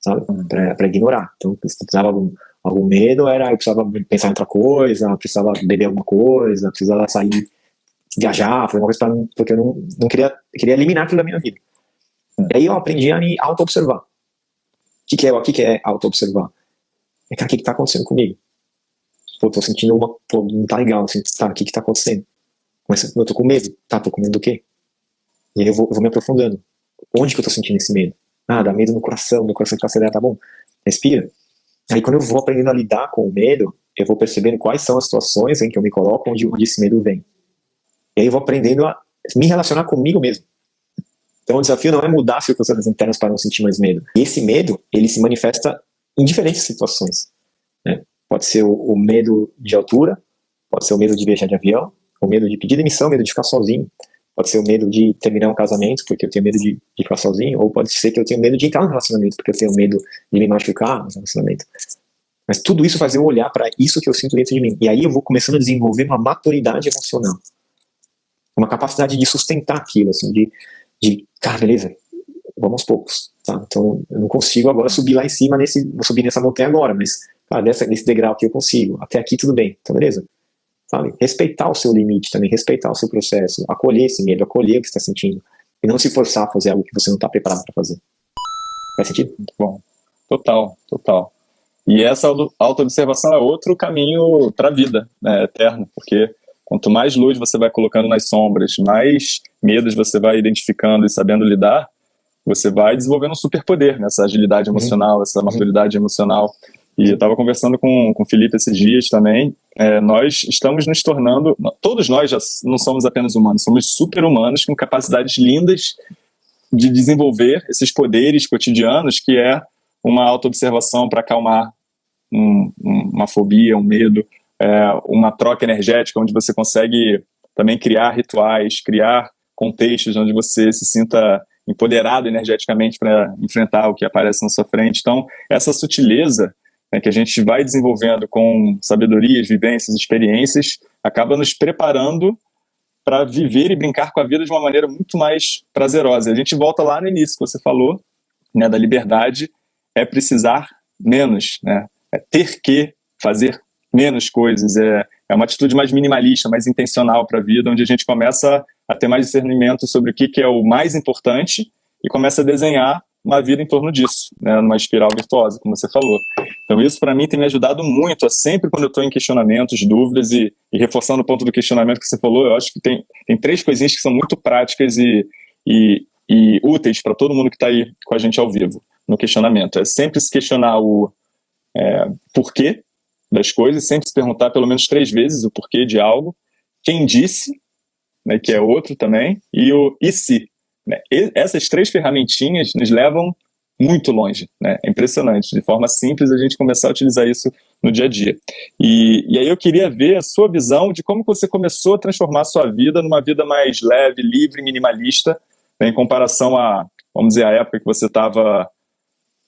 [SPEAKER 1] sabe? Para ignorar. Então, se precisava algum, algum medo, era eu precisava pensar em outra coisa, precisava beber alguma coisa, precisava sair, viajar, fazer uma coisa para porque eu não, não queria, queria eliminar aquilo da minha vida. E aí eu aprendi a me auto-observar. O que, que é, o que, que é auto-observar? É, cara, o que está acontecendo comigo? Pô, tô sentindo uma. Pô, não tá legal, assim, tá, o que que tá acontecendo? Mas eu tô com medo. Tá, tô com medo do quê? E aí eu vou, eu vou me aprofundando. Onde que eu tô sentindo esse medo? Ah, dá medo no coração, meu coração tá acelerado, tá bom. Respira. Aí quando eu vou aprendendo a lidar com o medo, eu vou percebendo quais são as situações em que eu me coloco onde, onde esse medo vem. E aí eu vou aprendendo a me relacionar comigo mesmo. Então o desafio não é mudar as circunstâncias internas para não sentir mais medo. E esse medo, ele se manifesta em diferentes situações. Né? Pode ser o, o, medo de altura, pode ser o medo de viajar de avião, o medo de pedir demissão, medo de ficar sozinho, pode ser o medo de terminar um casamento, porque eu tenho medo de, de ficar sozinho, ou pode ser que eu tenho medo de entrar no relacionamento, porque eu tenho medo de me machucar no relacionamento. Mas tudo isso faz eu olhar para isso que eu sinto dentro de mim. E aí eu vou começando a desenvolver uma maturidade emocional. Uma capacidade de sustentar aquilo, assim, de, de cara, beleza, vamos aos poucos, tá? Então, eu não consigo agora subir lá em cima, nesse, vou subir nessa montanha agora, mas nesse degrau aqui eu consigo, até aqui tudo bem, tá beleza? Sabe? Respeitar o seu limite também, respeitar o seu processo, acolher esse medo, acolher o que você está sentindo, e não se forçar a fazer algo que você não está preparado para fazer. Faz sentido?
[SPEAKER 2] Muito bom. Total, total. E essa auto-observação é outro caminho para a vida, né, eterno, porque quanto mais luz você vai colocando nas sombras, mais medos você vai identificando e sabendo lidar, você vai desenvolvendo um superpoder nessa agilidade uhum. emocional, uhum. essa maturidade emocional. E eu estava conversando com, com o Felipe esses dias também, é, nós estamos nos tornando, todos nós já não somos apenas humanos, somos super-humanos com capacidades lindas de desenvolver esses poderes cotidianos, que é uma auto-observação para acalmar um, um, uma fobia, um medo, é, uma troca energética, onde você consegue também criar rituais, criar contextos onde você se sinta empoderado energeticamente para enfrentar o que aparece na sua frente. Então, essa sutileza né, que a gente vai desenvolvendo com sabedorias, vivências, experiências, acaba nos preparando para viver e brincar com a vida de uma maneira muito mais prazerosa. A gente volta lá no início que você falou, né, da liberdade, é precisar menos, né, é ter que fazer menos coisas, é, é uma atitude mais minimalista, mais intencional para a vida, onde a gente começa a ter mais discernimento sobre o que, que é o mais importante e começa a desenhar uma vida em torno disso, né, numa espiral virtuosa, como você falou. Então isso para mim tem me ajudado muito, sempre quando eu estou em questionamentos, dúvidas e, e, reforçando o ponto do questionamento que você falou, eu acho que tem, tem três coisinhas que são muito práticas e, e, e úteis para todo mundo que está aí com a gente ao vivo no questionamento. É sempre se questionar o é, porquê das coisas, sempre se perguntar pelo menos três vezes o porquê de algo, quem disse, né, que é outro também, e o e se, né? Essas três ferramentinhas nos levam muito longe, né? É impressionante. De forma simples, a gente começar a utilizar isso no dia a dia. E, e aí eu queria ver a sua visão de como você começou a transformar a sua vida numa vida mais leve, livre, minimalista, né, em comparação a, vamos dizer, a época que você estava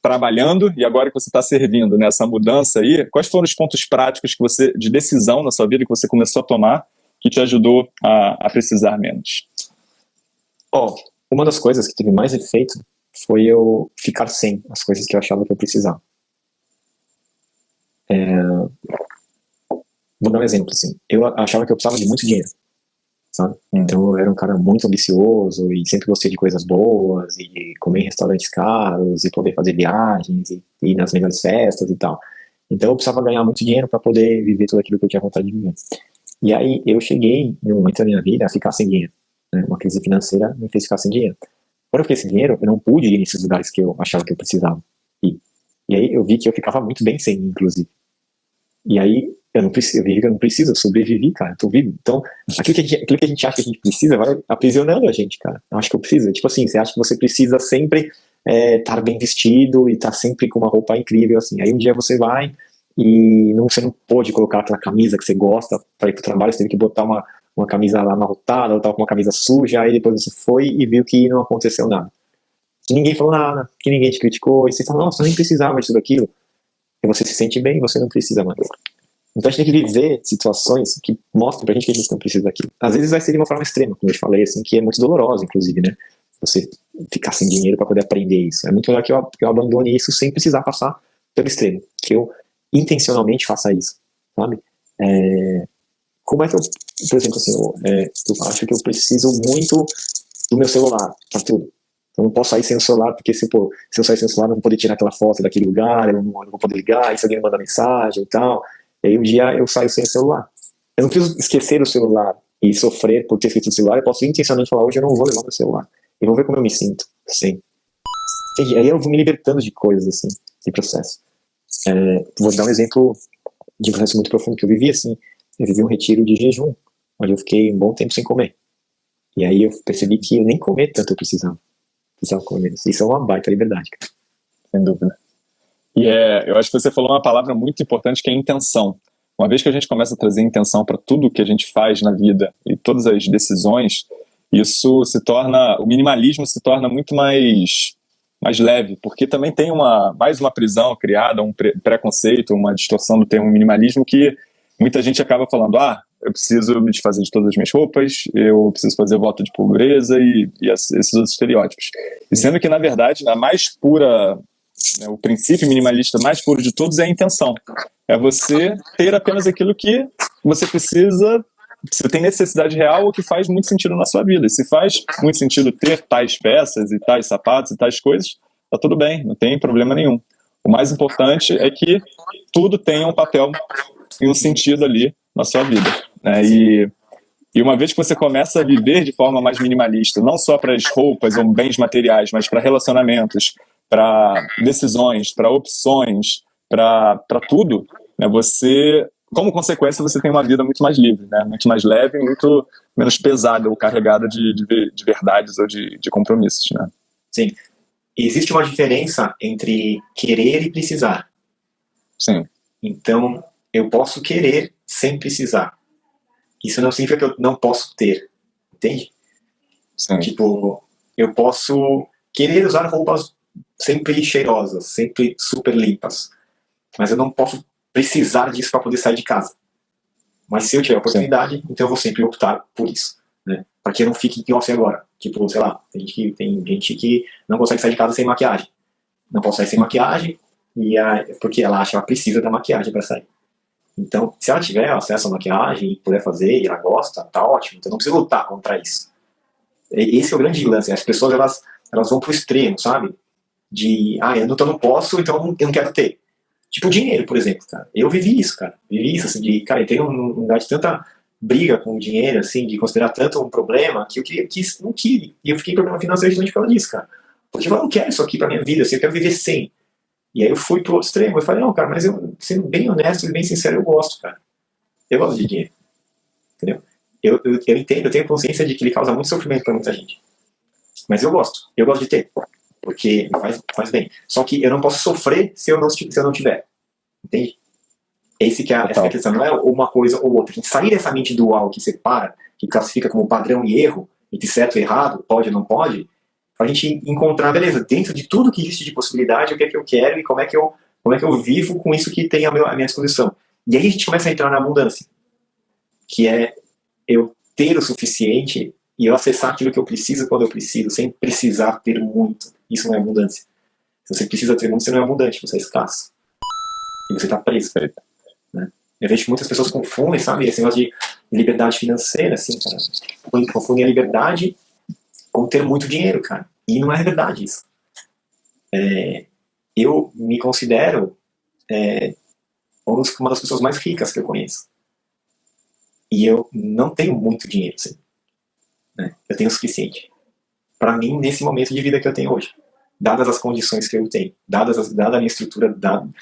[SPEAKER 2] trabalhando e agora que você está servindo nessa mudança aí, quais foram os pontos práticos que você de decisão na sua vida que você começou a tomar que te ajudou a, a precisar menos?
[SPEAKER 1] Ó, uma das coisas que teve mais efeito foi eu ficar sem as coisas que eu achava que eu precisava. É... Vou dar um exemplo, assim. Eu achava que eu precisava de muito dinheiro, sabe? Então eu era um cara muito ambicioso e sempre gostei de coisas boas e comer em restaurantes caros e poder fazer viagens e ir nas melhores festas e tal. Então eu precisava ganhar muito dinheiro para poder viver tudo aquilo que eu tinha vontade de viver. E aí eu cheguei, um momento da minha vida, a ficar sem dinheiro. Né? Uma crise financeira me fez ficar sem dinheiro. Quando eu fiquei sem dinheiro, eu não pude ir nesses lugares que eu achava que eu precisava ir. E aí eu vi que eu ficava muito bem sem, inclusive. E aí eu não preciso, eu eu não preciso, eu sobrevivi, cara, eu tô vivo. Então, aquilo que, a gente, aquilo que a gente acha que a gente precisa vai aprisionando a gente, cara. Eu acho que eu preciso. Tipo assim, você acha que você precisa sempre estar é, bem vestido e estar sempre com uma roupa incrível, assim. Aí um dia você vai e não, você não pôde colocar aquela camisa que você gosta para ir pro trabalho, você teve que botar uma, uma camisa lá amarrotada, ou tava com uma camisa suja, aí depois você foi e viu que não aconteceu nada. Que ninguém falou nada, que ninguém te criticou, e você fala, nossa, eu nem precisava disso daquilo. E você se sente bem, você não precisa mais. Então a gente tem que viver situações que mostram pra gente que a gente não precisa daquilo. Às vezes vai ser de uma forma extrema, como eu falei, assim, que é muito dolorosa, inclusive, né? Você ficar sem dinheiro para poder aprender isso. É muito melhor que eu, que eu abandone isso sem precisar passar pelo extremo. Que eu intencionalmente faça isso, sabe? É, como é que eu, por exemplo, assim, eu, é, eu acho que eu preciso muito do meu celular para tudo. Eu não posso sair sem o celular, porque se, pô, se eu sair sem o celular, eu não vou poder tirar aquela foto daquele lugar, eu não, eu não vou poder ligar, e se alguém me manda mensagem e tal. E aí um dia eu saio sem o celular. Eu não preciso esquecer o celular e sofrer por ter esquecido o celular, eu posso intencionalmente falar, hoje eu não vou levar meu celular. E vou ver como eu me sinto, sim. E aí eu vou me libertando de coisas, assim, de processo. É, vou dar um exemplo de um processo muito profundo que eu vivi, assim, eu vivi um retiro de jejum, onde eu fiquei um bom tempo sem comer. E aí eu percebi que eu nem comer tanto eu precisava. Precisava comer menos. Isso é uma baita liberdade, cara.
[SPEAKER 2] Sem dúvida. E é, eu acho que você falou uma palavra muito importante que é intenção. Uma vez que a gente começa a trazer intenção para tudo que a gente faz na vida e todas as decisões, isso se torna, o minimalismo se torna muito mais mais leve, porque também tem uma mais uma prisão criada, um preconceito, uma distorção do termo minimalismo que muita gente acaba falando, ah, eu preciso me desfazer de todas as minhas roupas, eu preciso fazer voto de pobreza e, e esses outros estereótipos. E sendo que, na verdade, a mais pura, né, o princípio minimalista mais puro de todos é a intenção. É você ter apenas aquilo que você precisa você tem necessidade real ou que faz muito sentido na sua vida. E se faz muito sentido ter tais peças e tais sapatos e tais coisas, tá tudo bem, não tem problema nenhum. O mais importante é que tudo tenha um papel e um sentido ali na sua vida. Né? E, e uma vez que você começa a viver de forma mais minimalista, não só para as roupas ou bens materiais, mas para relacionamentos, para decisões, para opções, para tudo, né? você como consequência, você tem uma vida muito mais livre, né? muito mais leve e muito menos pesada ou carregada de, de, de verdades ou de, de compromissos. Né?
[SPEAKER 1] Sim. Existe uma diferença entre querer e precisar.
[SPEAKER 2] Sim.
[SPEAKER 1] Então, eu posso querer sem precisar. Isso não significa que eu não posso ter, entende?
[SPEAKER 2] Sim.
[SPEAKER 1] Tipo, eu posso querer usar roupas sempre cheirosas, sempre super limpas, mas eu não posso precisar disso para poder sair de casa. Mas se eu tiver a oportunidade, Sim. então eu vou sempre optar por isso. Né? Para que eu não fique igual você agora. Tipo, sei lá, tem gente, que, tem gente que não consegue sair de casa sem maquiagem. Não pode sair sem maquiagem, e a, porque ela acha que ela precisa da maquiagem para sair. Então, se ela tiver acesso à maquiagem e puder fazer, e ela gosta, tá ótimo. Então não precisa lutar contra isso. Esse é o grande lance. As pessoas, elas, elas vão pro extremo, sabe? De, ah, eu não, eu não posso, então eu não quero ter. Tipo dinheiro, por exemplo, cara. Eu vivi isso, cara. Vivi isso, assim, de, cara, eu tenho um lugar de tanta briga com o dinheiro, assim, de considerar tanto um problema, que eu queria, quis, não queria. E eu fiquei em problema financeiro justamente por causa disso, cara. Porque eu não quero isso aqui pra minha vida, assim, eu quero viver sem. E aí eu fui pro outro extremo, eu falei, não, cara, mas eu, sendo bem honesto e bem sincero, eu gosto, cara. Eu gosto de dinheiro. Entendeu? Eu, eu, eu entendo, eu tenho consciência de que ele causa muito sofrimento pra muita gente. Mas eu gosto, eu gosto de ter porque faz, faz bem. Só que eu não posso sofrer se eu não, se eu não tiver. Entende? Esse que é, essa é a questão, não é uma coisa ou outra. A gente sair dessa mente dual que separa, que classifica como padrão e erro, entre certo e errado, pode ou não pode, para a gente encontrar, beleza, dentro de tudo que existe de possibilidade, o que é que eu quero e como é que eu, como é que eu vivo com isso que tem a minha disposição. E aí a gente começa a entrar na abundância, que é eu ter o suficiente e eu acessar aquilo que eu preciso quando eu preciso, sem precisar ter muito. Isso não é abundância. Se você precisa ter muito, você não é abundante, você é escasso. E você está preso. Né? Eu vejo que muitas pessoas confundem, sabe, esse negócio de liberdade financeira, assim, cara. Confundem a liberdade com ter muito dinheiro, cara. E não é verdade isso. É, eu me considero é, uma das pessoas mais ricas que eu conheço. E eu não tenho muito dinheiro, assim. Né? Eu tenho o suficiente. Para mim, nesse momento de vida que eu tenho hoje. Dadas as condições que eu tenho, dadas as, dada a minha estrutura, dado,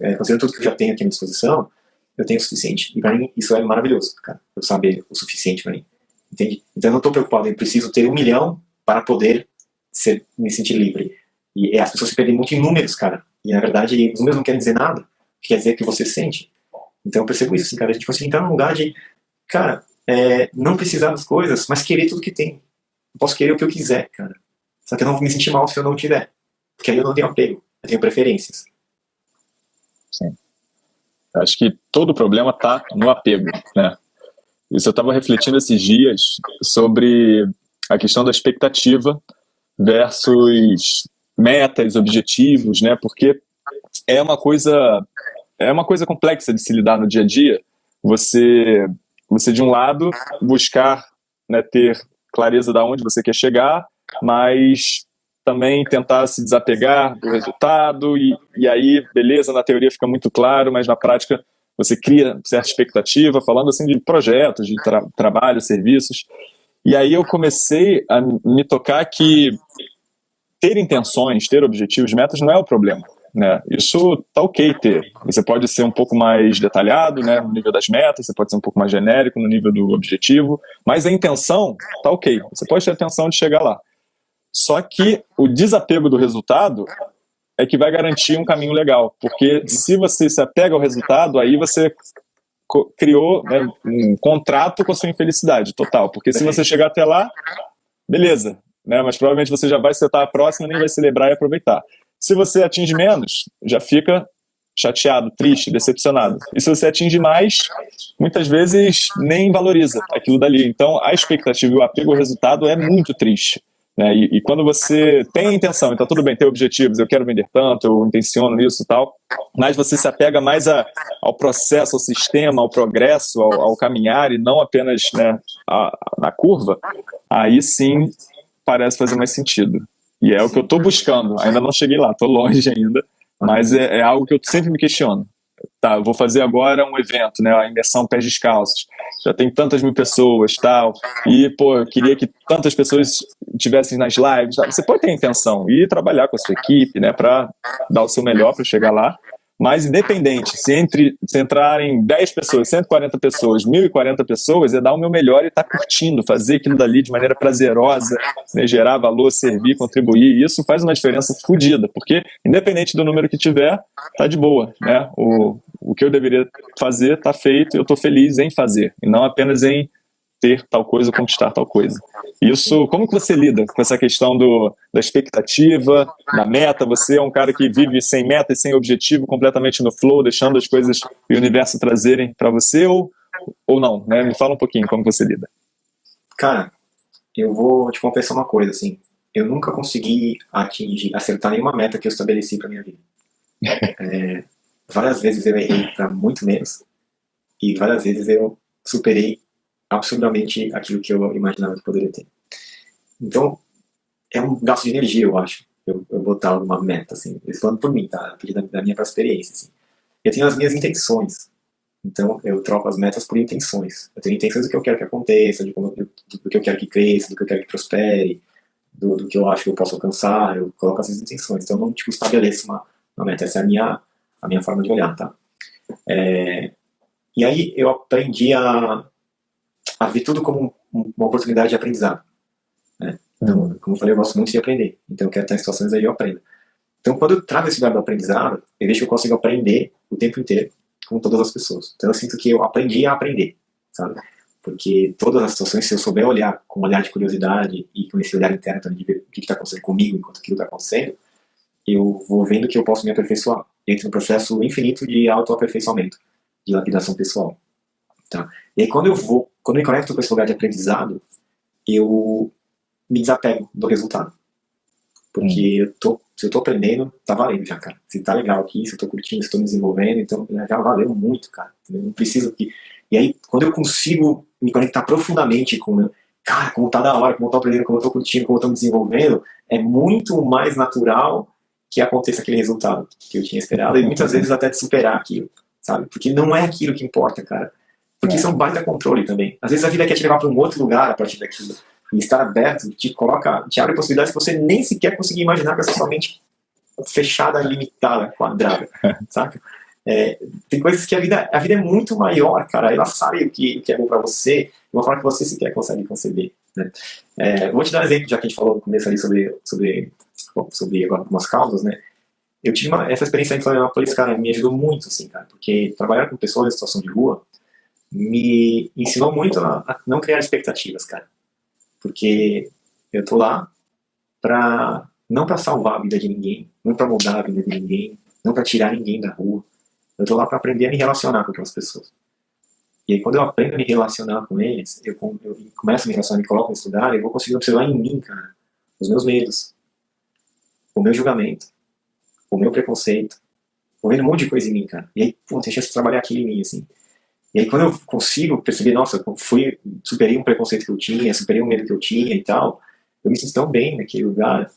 [SPEAKER 1] é, considerando tudo que eu já tenho aqui à minha disposição, eu tenho o suficiente. E para mim, isso é maravilhoso, cara. Eu saber o suficiente para mim. Entende? Então eu não estou preocupado em preciso ter um milhão para poder ser, me sentir livre. E as pessoas se perdem muito em números, cara. E na verdade, os números não querem dizer nada. Quer dizer que você sente. Então eu percebo isso, assim, cara. A gente consegue entrar num lugar de, cara, é, não precisar das coisas, mas querer tudo que tem. Eu posso querer o que eu quiser, cara. Só que eu não vou me sentir mal se eu não tiver. Porque aí eu não tenho apego. Eu tenho preferências.
[SPEAKER 2] Sim. Acho que todo problema está no apego, né? Isso eu estava refletindo esses dias sobre a questão da expectativa versus metas, objetivos, né? Porque é uma coisa é uma coisa complexa de se lidar no dia a dia. Você você de um lado buscar né, ter clareza da onde você quer chegar, mas também tentar se desapegar do resultado e, e aí, beleza, na teoria fica muito claro, mas na prática você cria certa expectativa, falando assim de projetos, de tra trabalho, serviços. E aí eu comecei a me tocar que ter intenções, ter objetivos, metas não é o problema. Né? Isso tá ok ter. Você pode ser um pouco mais detalhado né, no nível das metas, você pode ser um pouco mais genérico no nível do objetivo, mas a intenção tá ok. Você pode ter a intenção de chegar lá. Só que o desapego do resultado é que vai garantir um caminho legal, porque se você se apega ao resultado, aí você criou né, um contrato com a sua infelicidade total, porque se você chegar até lá, beleza, né? Mas provavelmente você já vai setar a próxima, nem vai celebrar e aproveitar. Se você atinge menos, já fica chateado, triste, decepcionado. E se você atinge mais, muitas vezes nem valoriza aquilo dali. Então, a expectativa e o apego ao resultado é muito triste. Né? E, e, quando você tem intenção, então tudo bem, tem objetivos, eu quero vender tanto, eu intenciono isso e tal, mas você se apega mais a, ao processo, ao sistema, ao progresso, ao, ao caminhar e não apenas né, a, a, na curva, aí sim parece fazer mais sentido. E é o que eu estou buscando. Ainda não cheguei lá, estou longe ainda, mas é, é, algo que eu sempre me questiono. Tá, vou fazer agora um evento, né, a imersão pés descalços. Já tem tantas mil pessoas, tal, e pô, eu queria que tantas pessoas tivessem nas lives. Você pode ter intenção e trabalhar com a sua equipe, né, para dar o seu melhor para chegar lá. Mas independente, se, entre, se entrarem 10 pessoas, 140 pessoas, 1.040 pessoas, é dar o meu melhor e estar tá curtindo, fazer aquilo dali de maneira prazerosa, né, gerar valor, servir, contribuir. Isso faz uma diferença fodida, porque independente do número que tiver, tá de boa. Né? O, o que eu deveria fazer está feito e eu estou feliz em fazer, e não apenas em ter tal coisa, conquistar tal coisa. Isso, como que você lida com essa questão do, da expectativa, da meta? Você é um cara que vive sem meta e sem objetivo, completamente no flow, deixando as coisas e o universo trazerem para você ou, ou não? Né? Me fala um pouquinho como você lida.
[SPEAKER 1] Cara, eu vou te confessar uma coisa, assim, eu nunca consegui atingir, acertar nenhuma meta que eu estabeleci para minha vida. É, várias vezes eu errei para muito menos e várias vezes eu superei absurdamente aquilo que eu imaginava que poderia ter. Então, é um gasto de energia, eu acho, eu, eu botar uma meta, assim, falando por mim, tá? Da, da minha experiência, assim. Eu tenho as minhas intenções, então eu troco as metas por intenções. Eu tenho intenções do que eu quero que aconteça, de como, do, do que eu quero que cresça, do que eu quero que prospere, do, do, que eu acho que eu posso alcançar, eu coloco essas intenções. Então eu não, tipo, estabeleço uma, uma meta, essa é a minha, a minha forma de olhar, tá? É, e aí eu aprendi a a ver tudo como uma oportunidade de aprendizado. Né? Então, como eu falei, eu gosto muito de aprender. Então, eu quero estar em situações aí eu aprendo. Então, quando eu trago esse lugar do aprendizado, eu vejo que eu consigo aprender o tempo inteiro com todas as pessoas. Então, eu sinto que eu aprendi a aprender, sabe? Porque todas as situações, se eu souber olhar com um olhar de curiosidade e com esse olhar interno também de ver o que está acontecendo comigo enquanto aquilo está acontecendo, eu vou vendo que eu posso me aperfeiçoar. Entro no processo infinito de autoaperfeiçoamento, de lapidação pessoal. Tá? E aí, quando eu vou quando eu me conecto com esse lugar de aprendizado, eu me desapego do resultado. Porque hum. eu tô, se eu tô aprendendo, tá valendo já, cara. Se tá legal aqui, se eu tô curtindo, se eu tô me desenvolvendo, então já valeu muito, cara. Eu não preciso que... E aí, quando eu consigo me conectar profundamente com o meu... Cara, como tá da hora, como eu tô aprendendo, como eu tô curtindo, como eu tô me desenvolvendo, é muito mais natural que aconteça aquele resultado que eu tinha esperado. E muitas vezes até de superar aquilo, sabe? Porque não é aquilo que importa, cara. Porque é. são baita controle também. Às vezes a vida quer te levar para um outro lugar a partir daquilo e estar aberto te coloca, te abre possibilidades que você nem sequer conseguia imaginar com essa sua mente fechada, limitada, quadrada, sabe? É, tem coisas que a vida, a vida é muito maior, cara. Ela sabe o que, o que é bom para você, de uma forma que você sequer consegue conceber. Né? É, vou te dar um exemplo, já que a gente falou no começo ali sobre, sobre, sobre algumas causas, né? Eu tive uma, essa experiência em Florianópolis, cara, me ajudou muito, assim, cara, porque trabalhar com pessoas em situação de rua me ensinou muito a, a não criar expectativas, cara. Porque eu tô lá pra, não para salvar a vida de ninguém, não para mudar a vida de ninguém, não para tirar ninguém da rua. Eu tô lá para aprender a me relacionar com aquelas pessoas. E aí quando eu aprendo a me relacionar com eles, eu, eu começo a me relacionar, me coloco nesse lugar, eu vou conseguir observar em mim, cara, os meus medos, o meu julgamento, o meu preconceito, vendo um monte de coisa em mim, cara. E aí, pô, tem chance de trabalhar aquilo em mim, assim. E aí quando eu consigo perceber, nossa, eu fui, superei um preconceito que eu tinha, superei um medo que eu tinha e tal, eu me sinto tão bem naquele lugar.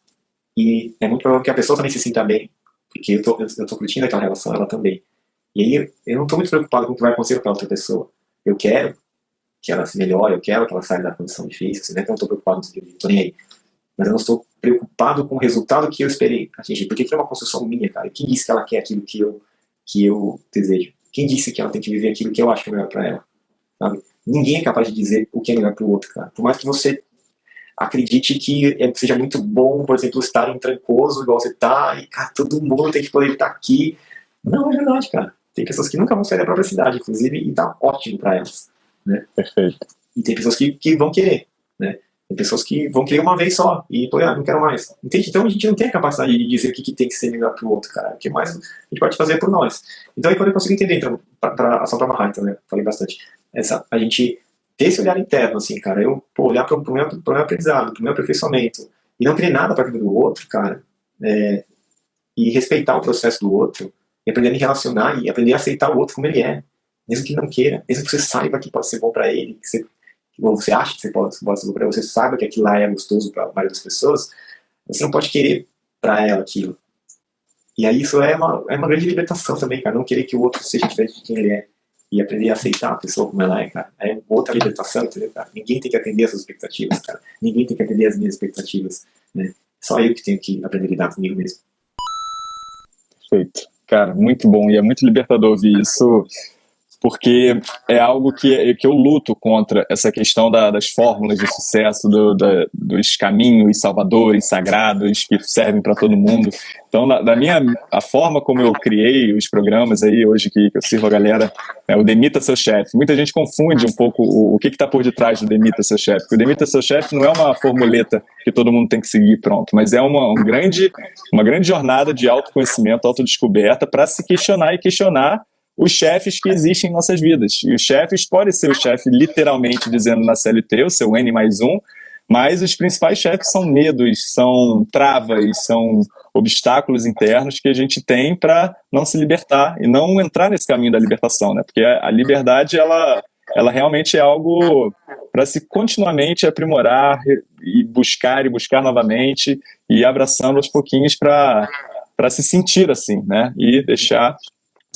[SPEAKER 1] E é muito provável que a pessoa também se sinta bem, porque eu tô, eu tô curtindo aquela relação, ela também. E aí eu não tô muito preocupado com o que vai acontecer com a outra pessoa. Eu quero que ela se melhore, eu quero que ela saia da condição difícil, assim, né? então eu tô preocupado isso, tô nem aí. Mas eu não estou preocupado com o resultado que eu esperei atingir, porque foi uma construção minha, cara. Quem disse que ela quer aquilo que eu, que eu desejo? Quem disse que ela tem que viver aquilo que eu acho que é melhor para ela? Sabe? Ninguém é capaz de dizer o que é melhor para o outro, cara. Por mais que você acredite que é, seja muito bom, por exemplo, estar em Trancoso, igual você tá, e cara, todo mundo tem que poder estar aqui. Não é verdade, cara. Tem pessoas que nunca vão sair da própria cidade, inclusive, e tá ótimo para elas. Né?
[SPEAKER 2] Perfeito.
[SPEAKER 1] E tem pessoas que, que vão querer. Tem pessoas que vão querer uma vez só e, pô, ah, não quero mais. Entende? Então a gente não tem a capacidade de dizer o que, que tem que ser melhor para o outro, cara. O que mais a gente pode fazer por nós. Então aí quando eu consigo entender, então, pra, só para amarrar, então, né? Falei bastante. Essa, a gente ter esse olhar interno, assim, cara. Eu, pô, olhar para o meu, meu aprendizado, para o meu aperfeiçoamento e não querer nada para a vida do outro, cara. É, e respeitar o processo do outro e aprender a me relacionar e aprender a aceitar o outro como ele é. Mesmo que não queira, mesmo que você saiba que pode ser bom para ele, que você ou você acha que você pode, pode ser para você saiba que aquilo lá é gostoso para das pessoas, você não pode querer para ela aquilo. E aí isso é uma, é uma grande libertação também, cara. Não querer que o outro seja diferente de quem ele é. E aprender a aceitar a pessoa como ela é, cara. É outra libertação, entendeu, cara? Ninguém tem que atender as suas expectativas, cara. Ninguém tem que atender as minhas expectativas, né? Só eu que tenho que aprender a lidar comigo mesmo.
[SPEAKER 2] Perfeito. Cara, muito bom. E é muito libertador ouvir isso porque é algo que, que eu luto contra essa questão da, das fórmulas de sucesso, do, da, dos caminhos salvadores, sagrados, que servem para todo mundo. Então, na, da minha, a forma como eu criei os programas aí, hoje que, que eu sirvo a galera, é o Demita Seu Chefe. Muita gente confunde um pouco o, o que está por detrás do Demita Seu Chefe. O Demita Seu Chefe não é uma formuleta que todo mundo tem que seguir pronto, mas é uma, um grande, uma grande jornada de autoconhecimento, autodescoberta, para se questionar e questionar os chefes que existem em nossas vidas. E os chefes podem ser o chefe literalmente dizendo na CLT, o seu N mais um, mas os principais chefes são medos, são travas, são obstáculos internos que a gente tem para não se libertar e não entrar nesse caminho da libertação, né? Porque a liberdade, ela, ela realmente é algo para se continuamente aprimorar e buscar e buscar novamente e abraçando aos pouquinhos para se sentir assim, né? E deixar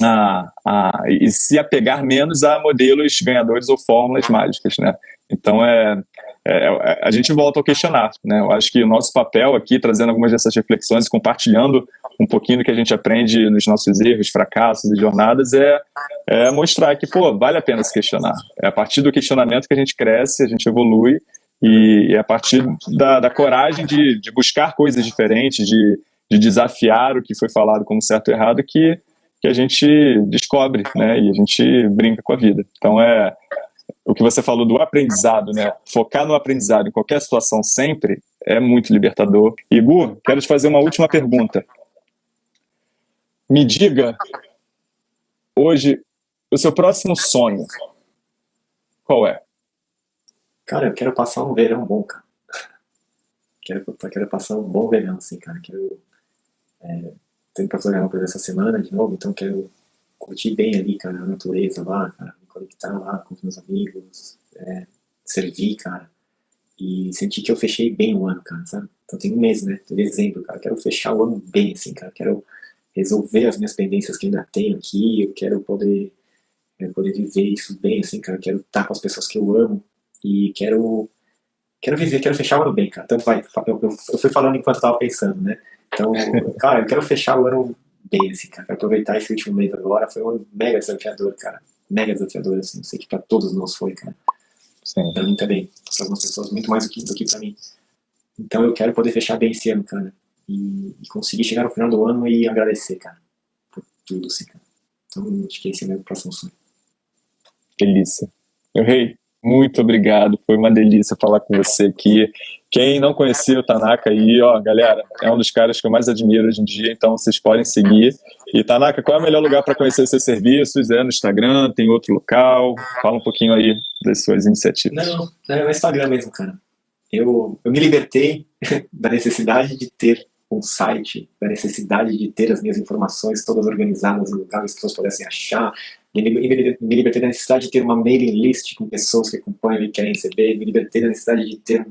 [SPEAKER 2] a, a, e se apegar menos a modelos ganhadores ou fórmulas mágicas, né? Então, é, é, é, a gente volta ao questionar, né? Eu acho que o nosso papel aqui, trazendo algumas dessas reflexões e compartilhando um pouquinho do que a gente aprende nos nossos erros, fracassos e jornadas, é, é mostrar que, pô, vale a pena se questionar. É a partir do questionamento que a gente cresce, a gente evolui, e é a partir da, da coragem de, de buscar coisas diferentes, de, de desafiar o que foi falado como certo ou errado, que que a gente descobre, né, e a gente brinca com a vida. Então é o que você falou do aprendizado, né, focar no aprendizado em qualquer situação sempre é muito libertador. Igor, quero te fazer uma última pergunta. Me diga hoje o seu próximo sonho. Qual é?
[SPEAKER 1] Cara, eu quero passar um verão bom, cara. Quero, quero passar um bom verão, assim, cara. Quero. É, pra programar pra essa semana de novo, então quero curtir bem ali, cara, a natureza lá, cara, me conectar lá com os meus amigos, é, servir, cara, e sentir que eu fechei bem o ano, cara, sabe? Então tem um mês, né? Dezembro, cara, quero fechar o ano bem, assim, cara, quero resolver as minhas pendências que ainda tenho aqui, eu quero poder, quero poder viver isso bem, assim, cara, quero estar com as pessoas que eu amo e quero quero viver, quero fechar o ano bem, cara. Tanto vai, eu, eu, eu fui falando enquanto eu tava pensando, né? Então, cara, eu quero fechar o ano bem, assim, cara. Quero aproveitar esse último mês agora. Foi um ano mega desafiador, cara. Mega desafiador, assim. Eu sei que pra todos nós foi, cara. Sim. Pra mim também. Pra algumas pessoas, muito mais do que, do que pra mim. Então eu quero poder fechar bem esse ano, cara. E, e conseguir chegar no final do ano e agradecer, cara. Por tudo, assim, cara. Então, acho que esse é o meu próximo sonho.
[SPEAKER 2] Delícia. Meu rei, muito obrigado. Foi uma delícia falar com você aqui. Quem não conhecia o Tanaka aí, ó, galera, é um dos caras que eu mais admiro hoje em dia, então vocês podem seguir. E Tanaka, qual é o melhor lugar para conhecer seus serviços? É no Instagram? Tem outro local? Fala um pouquinho aí das suas iniciativas.
[SPEAKER 1] Não, é no Instagram mesmo, cara. Eu, eu me libertei da necessidade de ter um site, da necessidade de ter as minhas informações todas organizadas em lugares que as pessoas pudessem achar, me, me, libertei da necessidade de ter uma mailing list com pessoas que acompanham e querem receber, me libertei da necessidade de ter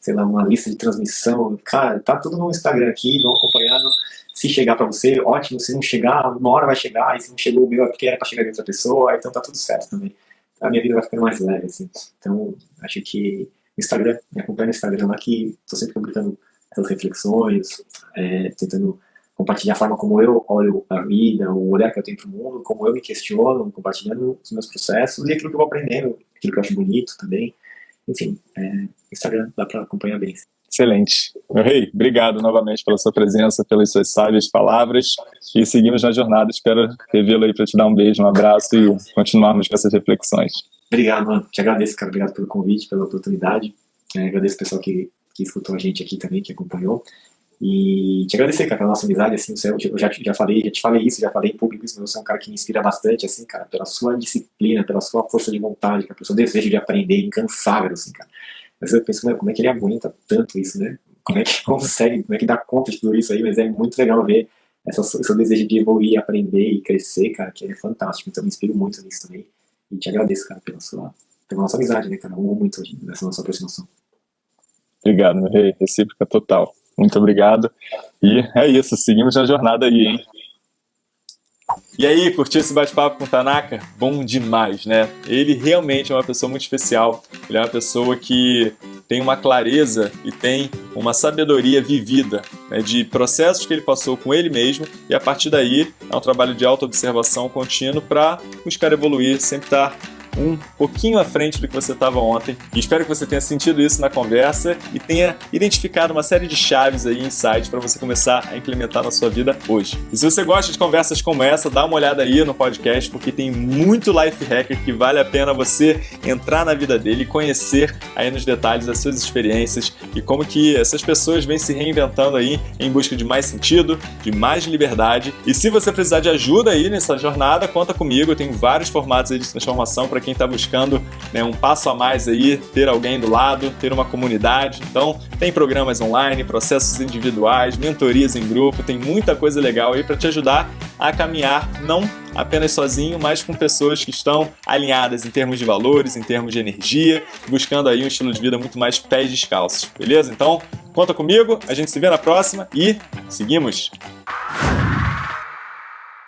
[SPEAKER 1] sei lá, uma lista de transmissão. Cara, tá tudo no Instagram aqui, vão acompanhando. Se chegar para você, ótimo. Se não chegar, uma hora vai chegar. E se não chegou o meu, é porque era para chegar de outra pessoa. Então tá tudo certo também. A minha vida vai ficando mais leve, assim. Então, acho que o Instagram, me acompanha no Instagram que tô sempre publicando reflexões, é, tentando compartilhar a forma como eu olho a vida, o olhar que eu tenho para o mundo, como eu me questiono, compartilhando os meus processos e aquilo que eu vou aprendendo, aquilo que eu acho bonito também. Enfim, é, Instagram dá para acompanhar bem.
[SPEAKER 2] Excelente. Meu rei, obrigado novamente pela sua presença, pelas suas sábias palavras e seguimos na jornada. Espero revê-lo aí para te dar um beijo, um abraço e continuarmos com essas reflexões.
[SPEAKER 1] Obrigado, mano. Te agradeço, cara. Obrigado pelo convite, pela oportunidade. É, agradeço o pessoal que, que escutou a gente aqui também, que acompanhou. E te agradecer, cara, pela nossa amizade, assim, eu já, já falei, já te falei isso, já falei em público isso, mas você é um cara que me inspira bastante, assim, cara, pela sua disciplina, pela sua força de vontade, pelo seu desejo de aprender, incansável, assim, cara. Mas eu penso, como é que ele aguenta tanto isso, né? Como é que consegue, como é que dá conta de tudo isso aí? Mas é muito legal ver essa, seu desejo de evoluir, aprender e crescer, cara, que é fantástico. Então, me inspiro muito nisso também. E te agradeço, cara, pela sua, pela nossa amizade, né, cara? Eu amo muito nessa nossa aproximação.
[SPEAKER 2] Obrigado, rei. Recíproca total. Muito obrigado. E é isso, seguimos na jornada aí, hein? E aí, curtiu esse bate-papo com o Tanaka? Bom demais, né? Ele realmente é uma pessoa muito especial. Ele é uma pessoa que tem uma clareza e tem uma sabedoria vivida né, de processos que ele passou com ele mesmo e a partir daí é um trabalho de auto-observação contínuo para buscar evoluir, sempre estar um pouquinho à frente do que você estava ontem. E espero que você tenha sentido isso na conversa e tenha identificado uma série de chaves aí, insights para você começar a implementar na sua vida hoje. E se você gosta de conversas como essa, dá uma olhada aí no podcast, porque tem muito life hacker que vale a pena você entrar na vida dele e conhecer aí nos detalhes as suas experiências e como que essas pessoas vêm se reinventando aí em busca de mais sentido, de mais liberdade. E se você precisar de ajuda aí nessa jornada, conta comigo, eu tenho vários formatos aí de transformação para quem está buscando né, um passo a mais aí, ter alguém do lado, ter uma comunidade. Então, tem programas online, processos individuais, mentorias em grupo, tem muita coisa legal aí para te ajudar a caminhar não apenas sozinho, mas com pessoas que estão alinhadas em termos de valores, em termos de energia, buscando aí um estilo de vida muito mais pés descalços, beleza? Então, conta comigo, a gente se vê na próxima e seguimos!